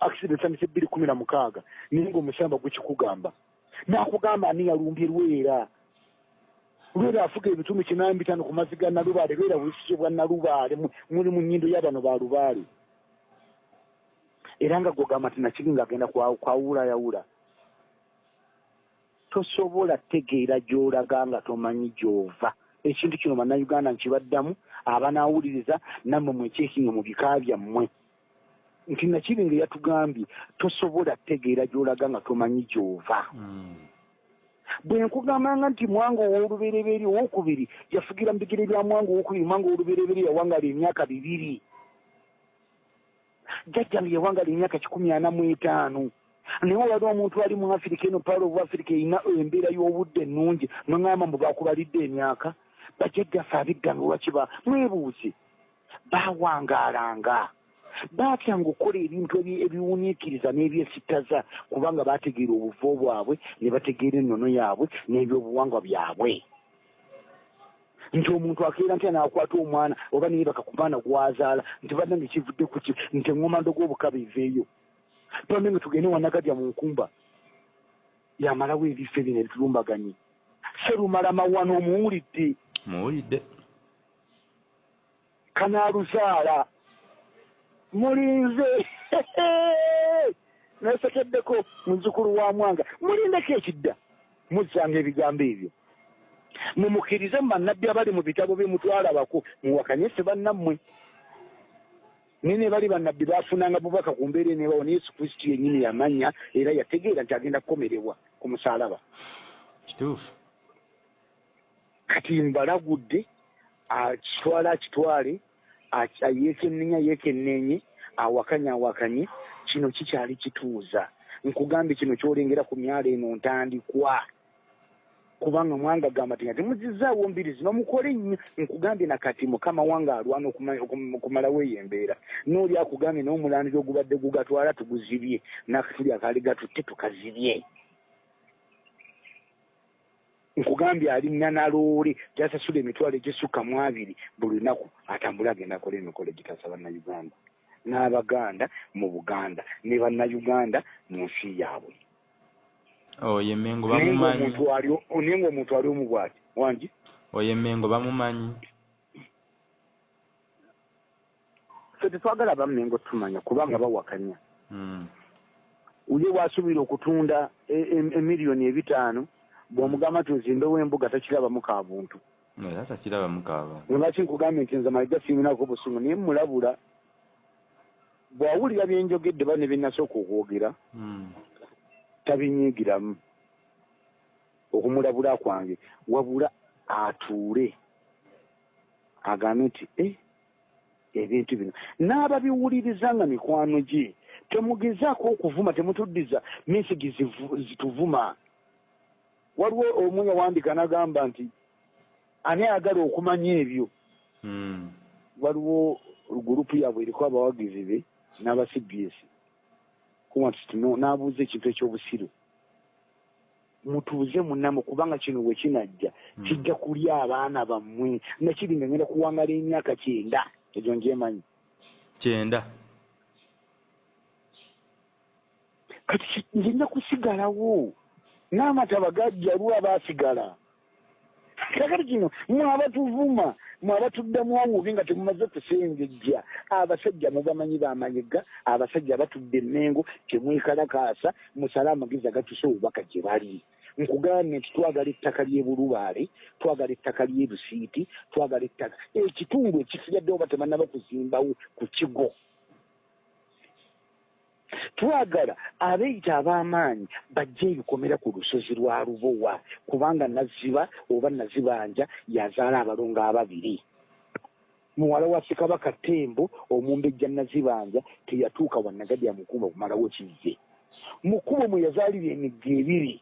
accident zitandise bbiri kumi na mukaaga. Naye ngaomusamba gwekikugamba nakugamba ani yalumbye lwera? Lwera afuga ebitundu kinaana bitaano ku mazzi ga nalubaale lwera busiso bwa nalubaale mu- muli mu nnyindo y'abano ba lubaale. Era nga gwogamba nti nakiri ngaagenda kwa- kwawulayawula tosobola tegeera gy'olaga nga tomanyi gy'ova. Ekintu kino bannayuganda nkibaddamu abanaawuliriza nammwe mwekyekinga mu bika byammwe? Nti nakiri nga yatugambye tosobola tegeera gy'olaga nga tomanyi gy'ova. Mm. bwe nkugambanga nti mwanga ow'olubereberye owokubiri yafugira mu bigere bya mwanga owokubiri mwanga ow'olubereberye yawangala emyaka bibiri. Jjajjange yawangala emyaka kikumi ana mu etaano naye olwali omuntu ali mu afirika eno paalo obu afirika erina embeera y'obudde ennungi. Nongamba mbu bakubalidde emyaka bajjajjaffe abiddanga olwakiba mwebuuze. Baawangaalanga baatyanga okukola ebintu ebi- ebiwuniikiriza n'ebyesittaza kubanga baategeera obuvo bwabwe ne bategeera ennono yaabwe n'ebyobuwangwa byabwe. Nti omuntu akeera ntya n'akwata omwana oba naye baka ku mwana gwazaala nti badde nga kivudde ku ki? Nti eŋŋomando gw'obukaba eveeyo tubadde nga tugende wanagadya mu nkumba yamalawo ebifo ebyo ne bitulumbaganye serumala mawano omuwulidde muwulidde kanaaluzaala mulinze. Nesekeddeko muzukulu wa mwanga. Mulindeko ekidda muzzanga ebigambo ebyo mumukkirize mu bannabbi abali mu bitabo bye mutwalabako muwakanye ffe bannammwe naye ne bali bannabbi baafunanga bubaka ku mbeera eneebawo ne yesu kristo yennyini yamanya era yategeera nti agenda kukomerebwa ku musaalaba. Kituufu. Kati mbalagudde akitwale akitwale aki- yeekennenya yeekenneenye awakanye awakanye kino kikyali kituuza. Nkugambye kino kyolengera ku myalo eno ntandikwa kubanga mwanga gamba ti nga temuzizaawo mbiri zino mukole nnyo nkugambye nakati mukama wange alwana okuma- okum- okumalawo eyo embeera nooli akugambye n'omulandira ogubadde gugatwala tuguzibye nakatuli akaali gatutte tukazibye. Nkugambye alina naloole gyasasula emitwalo egisukka mu abiri buli lunaku atambule agenda akola emikolo egitasa bannayuganda n'abaganda mu buganda ne bannayuganda mu nsi yaabwe oyo emengo bamumanyi. naye ngaomuntu ali omu bwati wangi? Oyo emengo bamumanyi. Fe tetwagala bamengo tumanya kubanga bawakanya. Mm. ye bwasuubira okutunda e- e- emiliyoni ebitaano bw'omugamba nti ozimbewo embuga takirabamu ka buntu. Era takirabamu kaaba lwaki nkugambye nti nze mayiga siiminako busungu naye mulabula bw'awulira byenjogedde ba ne byenasooka okwogera Mm. Tabinyiigiramu okumulabula kwange wabula atuule. Agambe nti e ebintu bino. N'ababiwuliriza nga mikwano gye temugezaako okuvuma temutuddiza mesigi zituvuma. Waliwo omu yawandika n'agamba nti ani ayagala okumanya ebyo? Mm. waliwo gurupu yaabwe eriko abawagizi be n'aba cbs n'abuuza ekintu ekyobusiru. Mutuuze munamu kubanga kino bwe kinajja Mm. kijja kulya abaana bammwe nakiri nga ngenda kuwangala emyaka kyenda. Egyo njemanyi kyenda. Kati nzina kusigalawo? N'amataba gajja lwa baasigala kakati kino mwe abatuvuma mwe abatuddamu obubi nga temumaze kusengejja. Abasajja mubamanyi bamanyiga abasajja batudde emmengo temwekalakaasa musale amagezi agatusa obubaka gye bali. Nkugambye nti twagala ettaka ly'e bulubaale twagala ettaka ly'e busiiti twagala ettaka ekitundu ekisigaddewo batemannaba kuzimbawo ku kigo twagala abeeyita ab'amaanyi bajje ebikomera ku lusozi lwa lubowa kubanga naziba oba nazibanja yazaala abalongo ababiri. Muwala wa ssekabaka tembo omumbejja nazibanja teyatuuka wanagadya mukuba kumalawo kizze mukubo mwe yazaalira emigga ebiri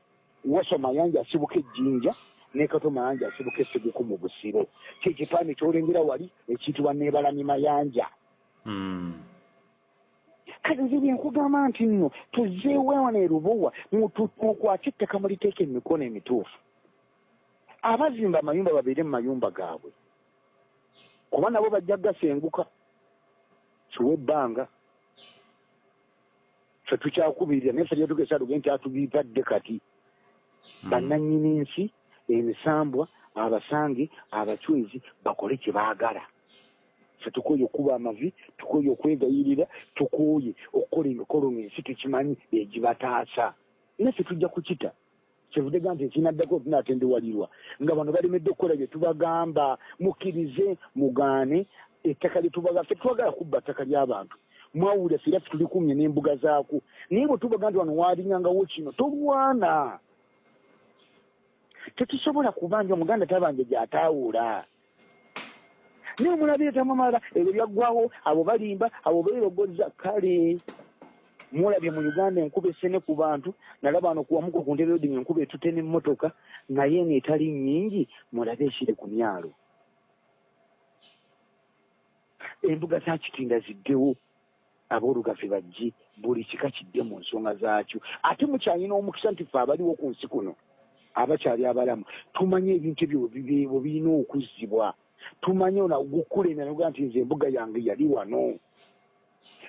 waso mayanja asibuka ejjinja ne kato mayanja asibuka esseguku mu busiro. Kyekipande kyolengera wali ekiyitibwa neebalami mayanja. Mm. Kale nze byenkugamba nti nno tuzeewewana erubowa mukwate ettaka muliteeka emikono emituufu. Abazimba amayumba babeere mu mayumba gaabwe. Kuba nabo bajja gasenguka kiwa ebbanga. Fe tukyakubirira naye fe lyetugesa tuge nti atubipadde kati. Mm. bannannyini nsi ebisambwa abasange abacwezi bakole kye baagala fe tukooye okuba amavi tukooye okwegayirira tukooye okukola emikolo ng'ensi tukimanyi egibataasa naffe tujja kukita. Kyevudde ga nti ekinaddako tunaatendewalirwa nga bano balemedde okukola bye tubagamba mukkirize mugaane ettaka lyetubaga ffe twagala kubba ttaka ly'abantu. Mwawulira ffe era ffe tulikumye n'embuga zaako naye bwe tubaga nti wano waalingangawo kino tolwana tetusobola kubanja omuganda tabanja gyataawula naye omulabi tamamala ebyo byaggwawo abo balimba abo beerogoza kale mulabye mu uganda enkuba esene ku bantu nalaba ano kuwamuko ku nteroding enkuba etute n'emmotoka naye neetali nnyingi mulabe ekiri ku myalo. Embuga za kitinda ziddewo aboolugave bajje buli kika kidde mu nsonga zaakyo. Ate mukyalina omukisa nti ffe abaliwo ku nsi kuno abakyali abalamu tumanye ebintu ebyo bwe birina okuzzibwa tumanye gukulemera noga nti nze embuga yange yali wano.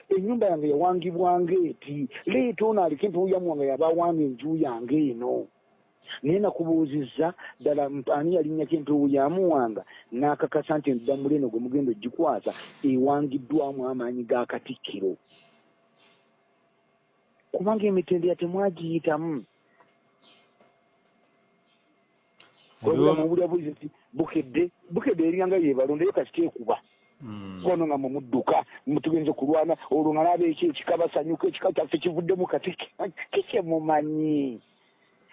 Ennyumba yange yawangibwanga eti leeta ono aliko entuuyamu wange yabawanga enju yange eno. Naye nakubuuzizza ddala ani yalinnyako entuuyamu wanga n'akakasa nti endamula eno gwe mugenda ogikwasa ewangiddwamu amaanyi ga katikkiro. Kubanga emitendera temwagiyitamu mubulya bulizi nti bukedde bukedde eringanga yebalondayo kasita ekuba. Mm. kono nga mumudduka mutugenze kulwana olwo nga naba eki ekikabasanyuka ekika kyaffe kivuddemu kati kikyemumanyi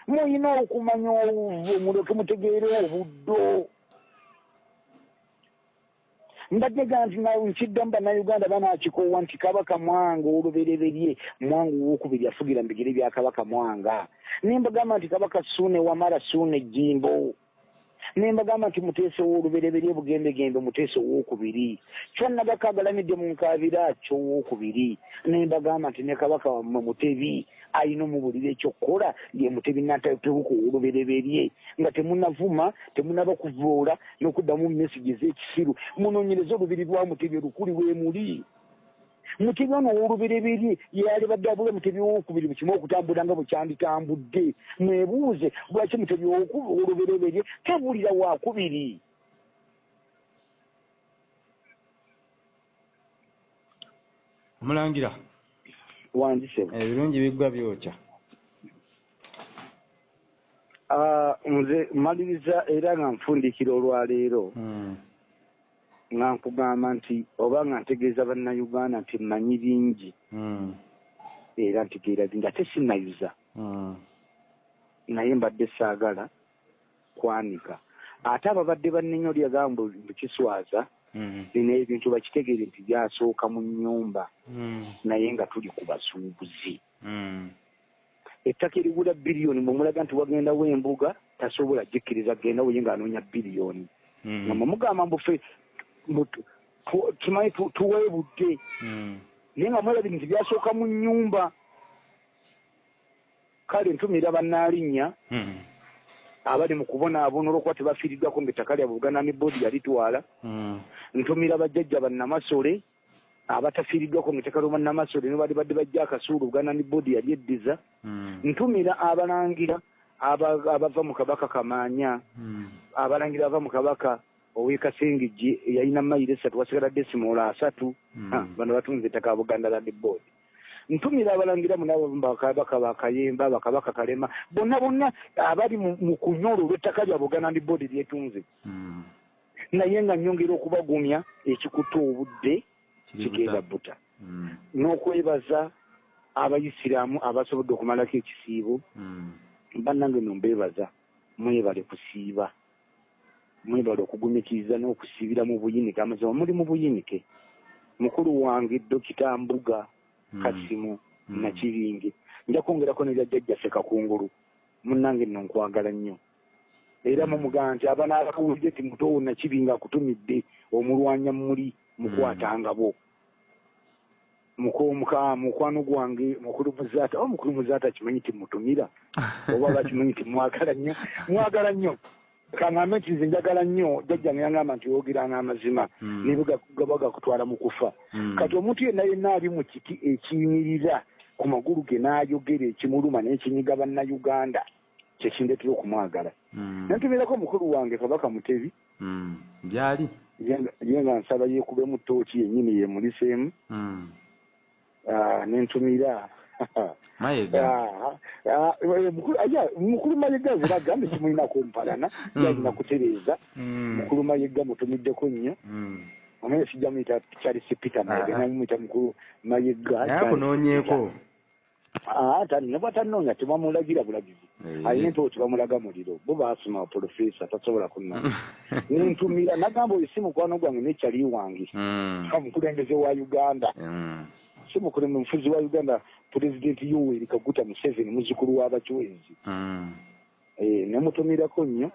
muyina okumanya obuvu muleke mutegeere obuddo mbadde ga nti nkiddamu bannayuganda banakikoowa nti kabaka mwanga olubereberye mwanga owokubiri afugira mu bigere bya kabaka mwanga. Nembagamba nti kabaka suune wamala suune ejjimbo nembagamba nti muteesa ow'olubereberye bugembegembe muteesa owokubiri kyonna bakagalamidde mu nkaabira kyowokubiri nembagamba nti ne kabaka wammwe mutebi ayina omubulira ekyokukola ye mutebi natebuka ow'olubereberye nga temunavuma temunaba kuvuula n'okuddamu mesigi ez'ekisiru. Munoonyereze olubiri lwa mutebi olukuli wemuli mutebi ono ow'olubereberye yali badde abula mutebi owokubiri bukimu okutambula nga bukyanditambudde mwebuuze lwaki mutebi ow'olubereberye tabulira wakubiri omulangira. Wanzise ebirungi biggwa byokya. Ah, nze maliriza era nga nfundikira olwaleero Mm. Nga nkugamba nti oba nga ntegeeza bannayuganda nti mmanyi bingi Mm. era ntegeera bingi ate sinnayuza. Mm. naye mbadde saagala kwanika. Ate ababadde bannenyo lyagamba bukiswaza Mm. bino ebintu bakitegeere nti byasooka mu nnyumba. Naye nga tuli ku basuubuzi ettaka erigula biliyoni mwemulaga nti wagendawo embuga tasobola jikkiriza gendawo ye ng'anoonya biliyoni nga mumugamba mbufe tumanyi tu- tuweebudde Mm. naye nga mwelabire nti byasooka mu nnyumba kale ntumira bannaalinnya Mm. abali mu kubonaabona olwokuba tebafiiriddwako ng'ettaka lyabwe buganda ne boodi yalitwala Mm. ntumira bajjajja bannamasole abatafiiriddwako ng'ettaka lyo bannamasole ne bali badde bajja akasuulu buganda ne boodi yali eddiza ntumira abalangira aba- abava mu kabaka kamaanya abalangira ava mu kabaka ow'ekasengejje eyalina mayiro esatu wasigala desimoola asatu Mm. Ha, bano batunze ettaka buganda land board ntumira abalangira munabo bakabaka bakayemba bakabaka kalema bonna bonna abali mu kunyolo olw'ettaka lya buganda land board lyetunze Mm. naye nga nyongera okubagumya ekikuta obudde kigenda buta. buta Mm. n'okwebaza abayisiraamu abasobodde okumalako ekisiibo bannange no mbeebaza mwebale kusiiba mwebale okugumikiriza n'okusiibira mu buyinike amazima muli mu buyinike. Mukulu wange dokita mbuga Mm. kasimu Mm. nakibinge nja kwongerako ne lyajjajjaffe kakungulu munnange nno nkwagala nnyo. Era mumugaa nti abanaabawulire ti mutowo nakibinga akutumidde omulwanya muli mukwatangabo muka- mukwano gwange mukulu muzaata o mukulu muzaata kimanyi timutumira oba bakimanyi ti mwagala nnyo? Mwagala nnyo kaŋŋambe nti nze njagala nnyo jjajjange yangamba nti wogeranga amazima Mm. ne bwe gaba gakutwala mu kufa. Mm. kati omuntu yenna yenna ali mu kiti ekiyimirira ku magulu ge n'ayogera ekimuluma n'ekinyiga bannayuganda kyekindetera okumwagala. Mm. nantumirako mukulu wange kabaka mutebi. Byali ye nga nsaba yeekubemu ttooki yennyini yeemuliseemu nentumira Ah, ah, eh, mukulu aya, mukulu mayega zira agambe kimulinako mpalana Mm. yalina kutereeza Mm. mukulu mayega mutumiddeko nnyo Mm. omanye sijja muyita charles peter mayega Ah. namuyita mukulu mayega naye akunoonyeeko Ah, tani ne bwatanoonya tebamulagira bulagizi alina empewo tebamulaga muliro bo baasoma profesa tasobola kunoonya nentumira nagamba oyo si mukwano gwange nekyali wange Mm. omukulembeze wa uganda Mm. si mukulembeze mufuzi wa uganda pulezidenti yoweri kaguta museveni muzukulu w'abachwezi Mm. Eh, nemutumirako nnyo.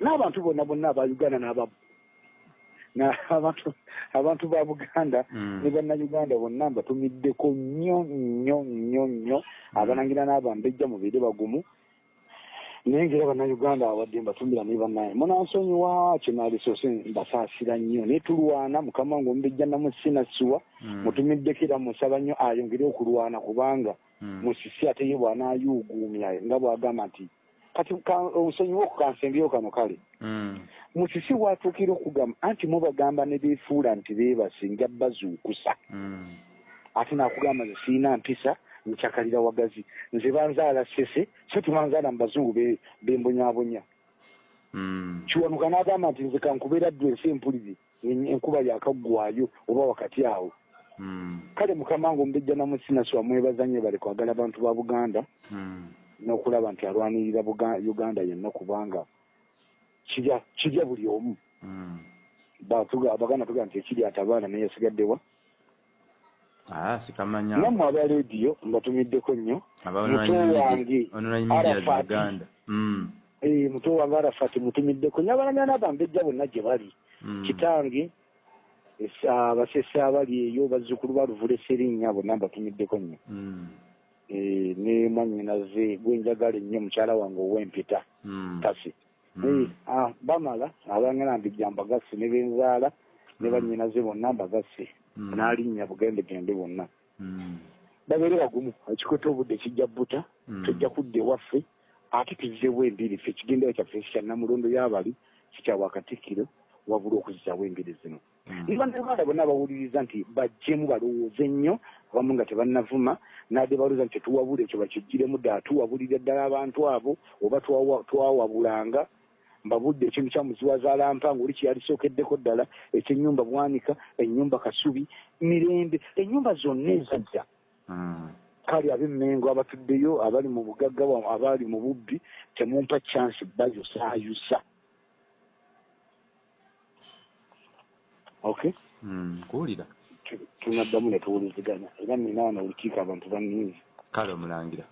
N'abantu bonna bonna aba uganda n'aba na- abantu ba buganda Mm. ne bannayuganda bonna mbatumiddeko nnyo nnyo nnyo nnyo. Abalangira n'abambejja mubeere bagumu naye ngera bannayuganda awadde mbatumira ne bannaye munansonyiwa kyenalisoose mbasaasira nnyo naye tulwana mukama wange omubejja namusinasiwa Mm. mutumiddeko era musaba nnyo ayongere okulwana kubanga Mm. musisi ate ye bw'anaayuuguumya nga bw'agamba nti kati ka- obusonyiwa okukansembyeyo kano kale Mm. musisi watuukira okugamba anti mubagamba ne beefuula nti beebase nja bazuukusa ate naakugamba nze siina mpisa nkyakalira wagazi nze banzaala sese so tebanzaala mu bazungu be- bembonyabonya Mm. kiwanuka n'agamba nti nze kankubeera ddw ensi empuliri en- enkuba yakaggwayo oba wakati awo Mm. kale mukama wange omubejja namusinasi wamwebaza nnyo bale kwagala abantu ba buganda Mm. n'okulaba nti alwanirira uganda yenna kubanga kirya kirya buli omu abaganda tugaa nti ekiri atabaana naye yasigaddewa sikamanya nammwe aba rediyo mbatumiddeko nnyo muto wange ononanyi media Arafat. Eh, muto wange arafati mutumiddeko nnyo abalanya n'abambejja bonna gye bali Mm. kitange es- abasese abali eyo bazzukulu ba luvule serinnya bonna mbatumiddeko nnyo Mm. Eh, ne mwanyinaze gwenjagala ennyo mukyala wange ow'empita Mm. Eh, ah, bamala abangana mbijja mbagasse ne benzaala ne bannyinaze bonna mbagasse. N'alinnya bugendegende bonna Mm. babeere bagumu ekikuta obudde kijja buta Mm. tujja kudda ewaffe ate tuzzeewo embiri ffe ekigendero kyaffe kikya namulondo y'abali kikya wakatikkiro wabula okuzizaawo embiri zino Mm. niba nebanda bonna bawuliriza nti bajjemu balowooze nnyo abamu nga tebannavuma nadde balowooza nti tetuwabula ekyo bakijjiremu ddala tuwabulira ddala abantu abo oba twawa- twawabulanga mbabudde ekintu kya muziwazaala mpanga oli kyeyalisookeddeko ddala ekyenyumba bwanika ennyumba kasubi mirembe ennyumba zonna ezajja. Mm. kale ab'emmengo abatuddeyo abali mu bugagga abali mu bubbi temumpa chansi bayosaayusa okay? Mm. kuwulira. Tu- tunaddamu ne tuwuliziganya. Era nina wano olukiiko abantu banninzi. Kale omulangira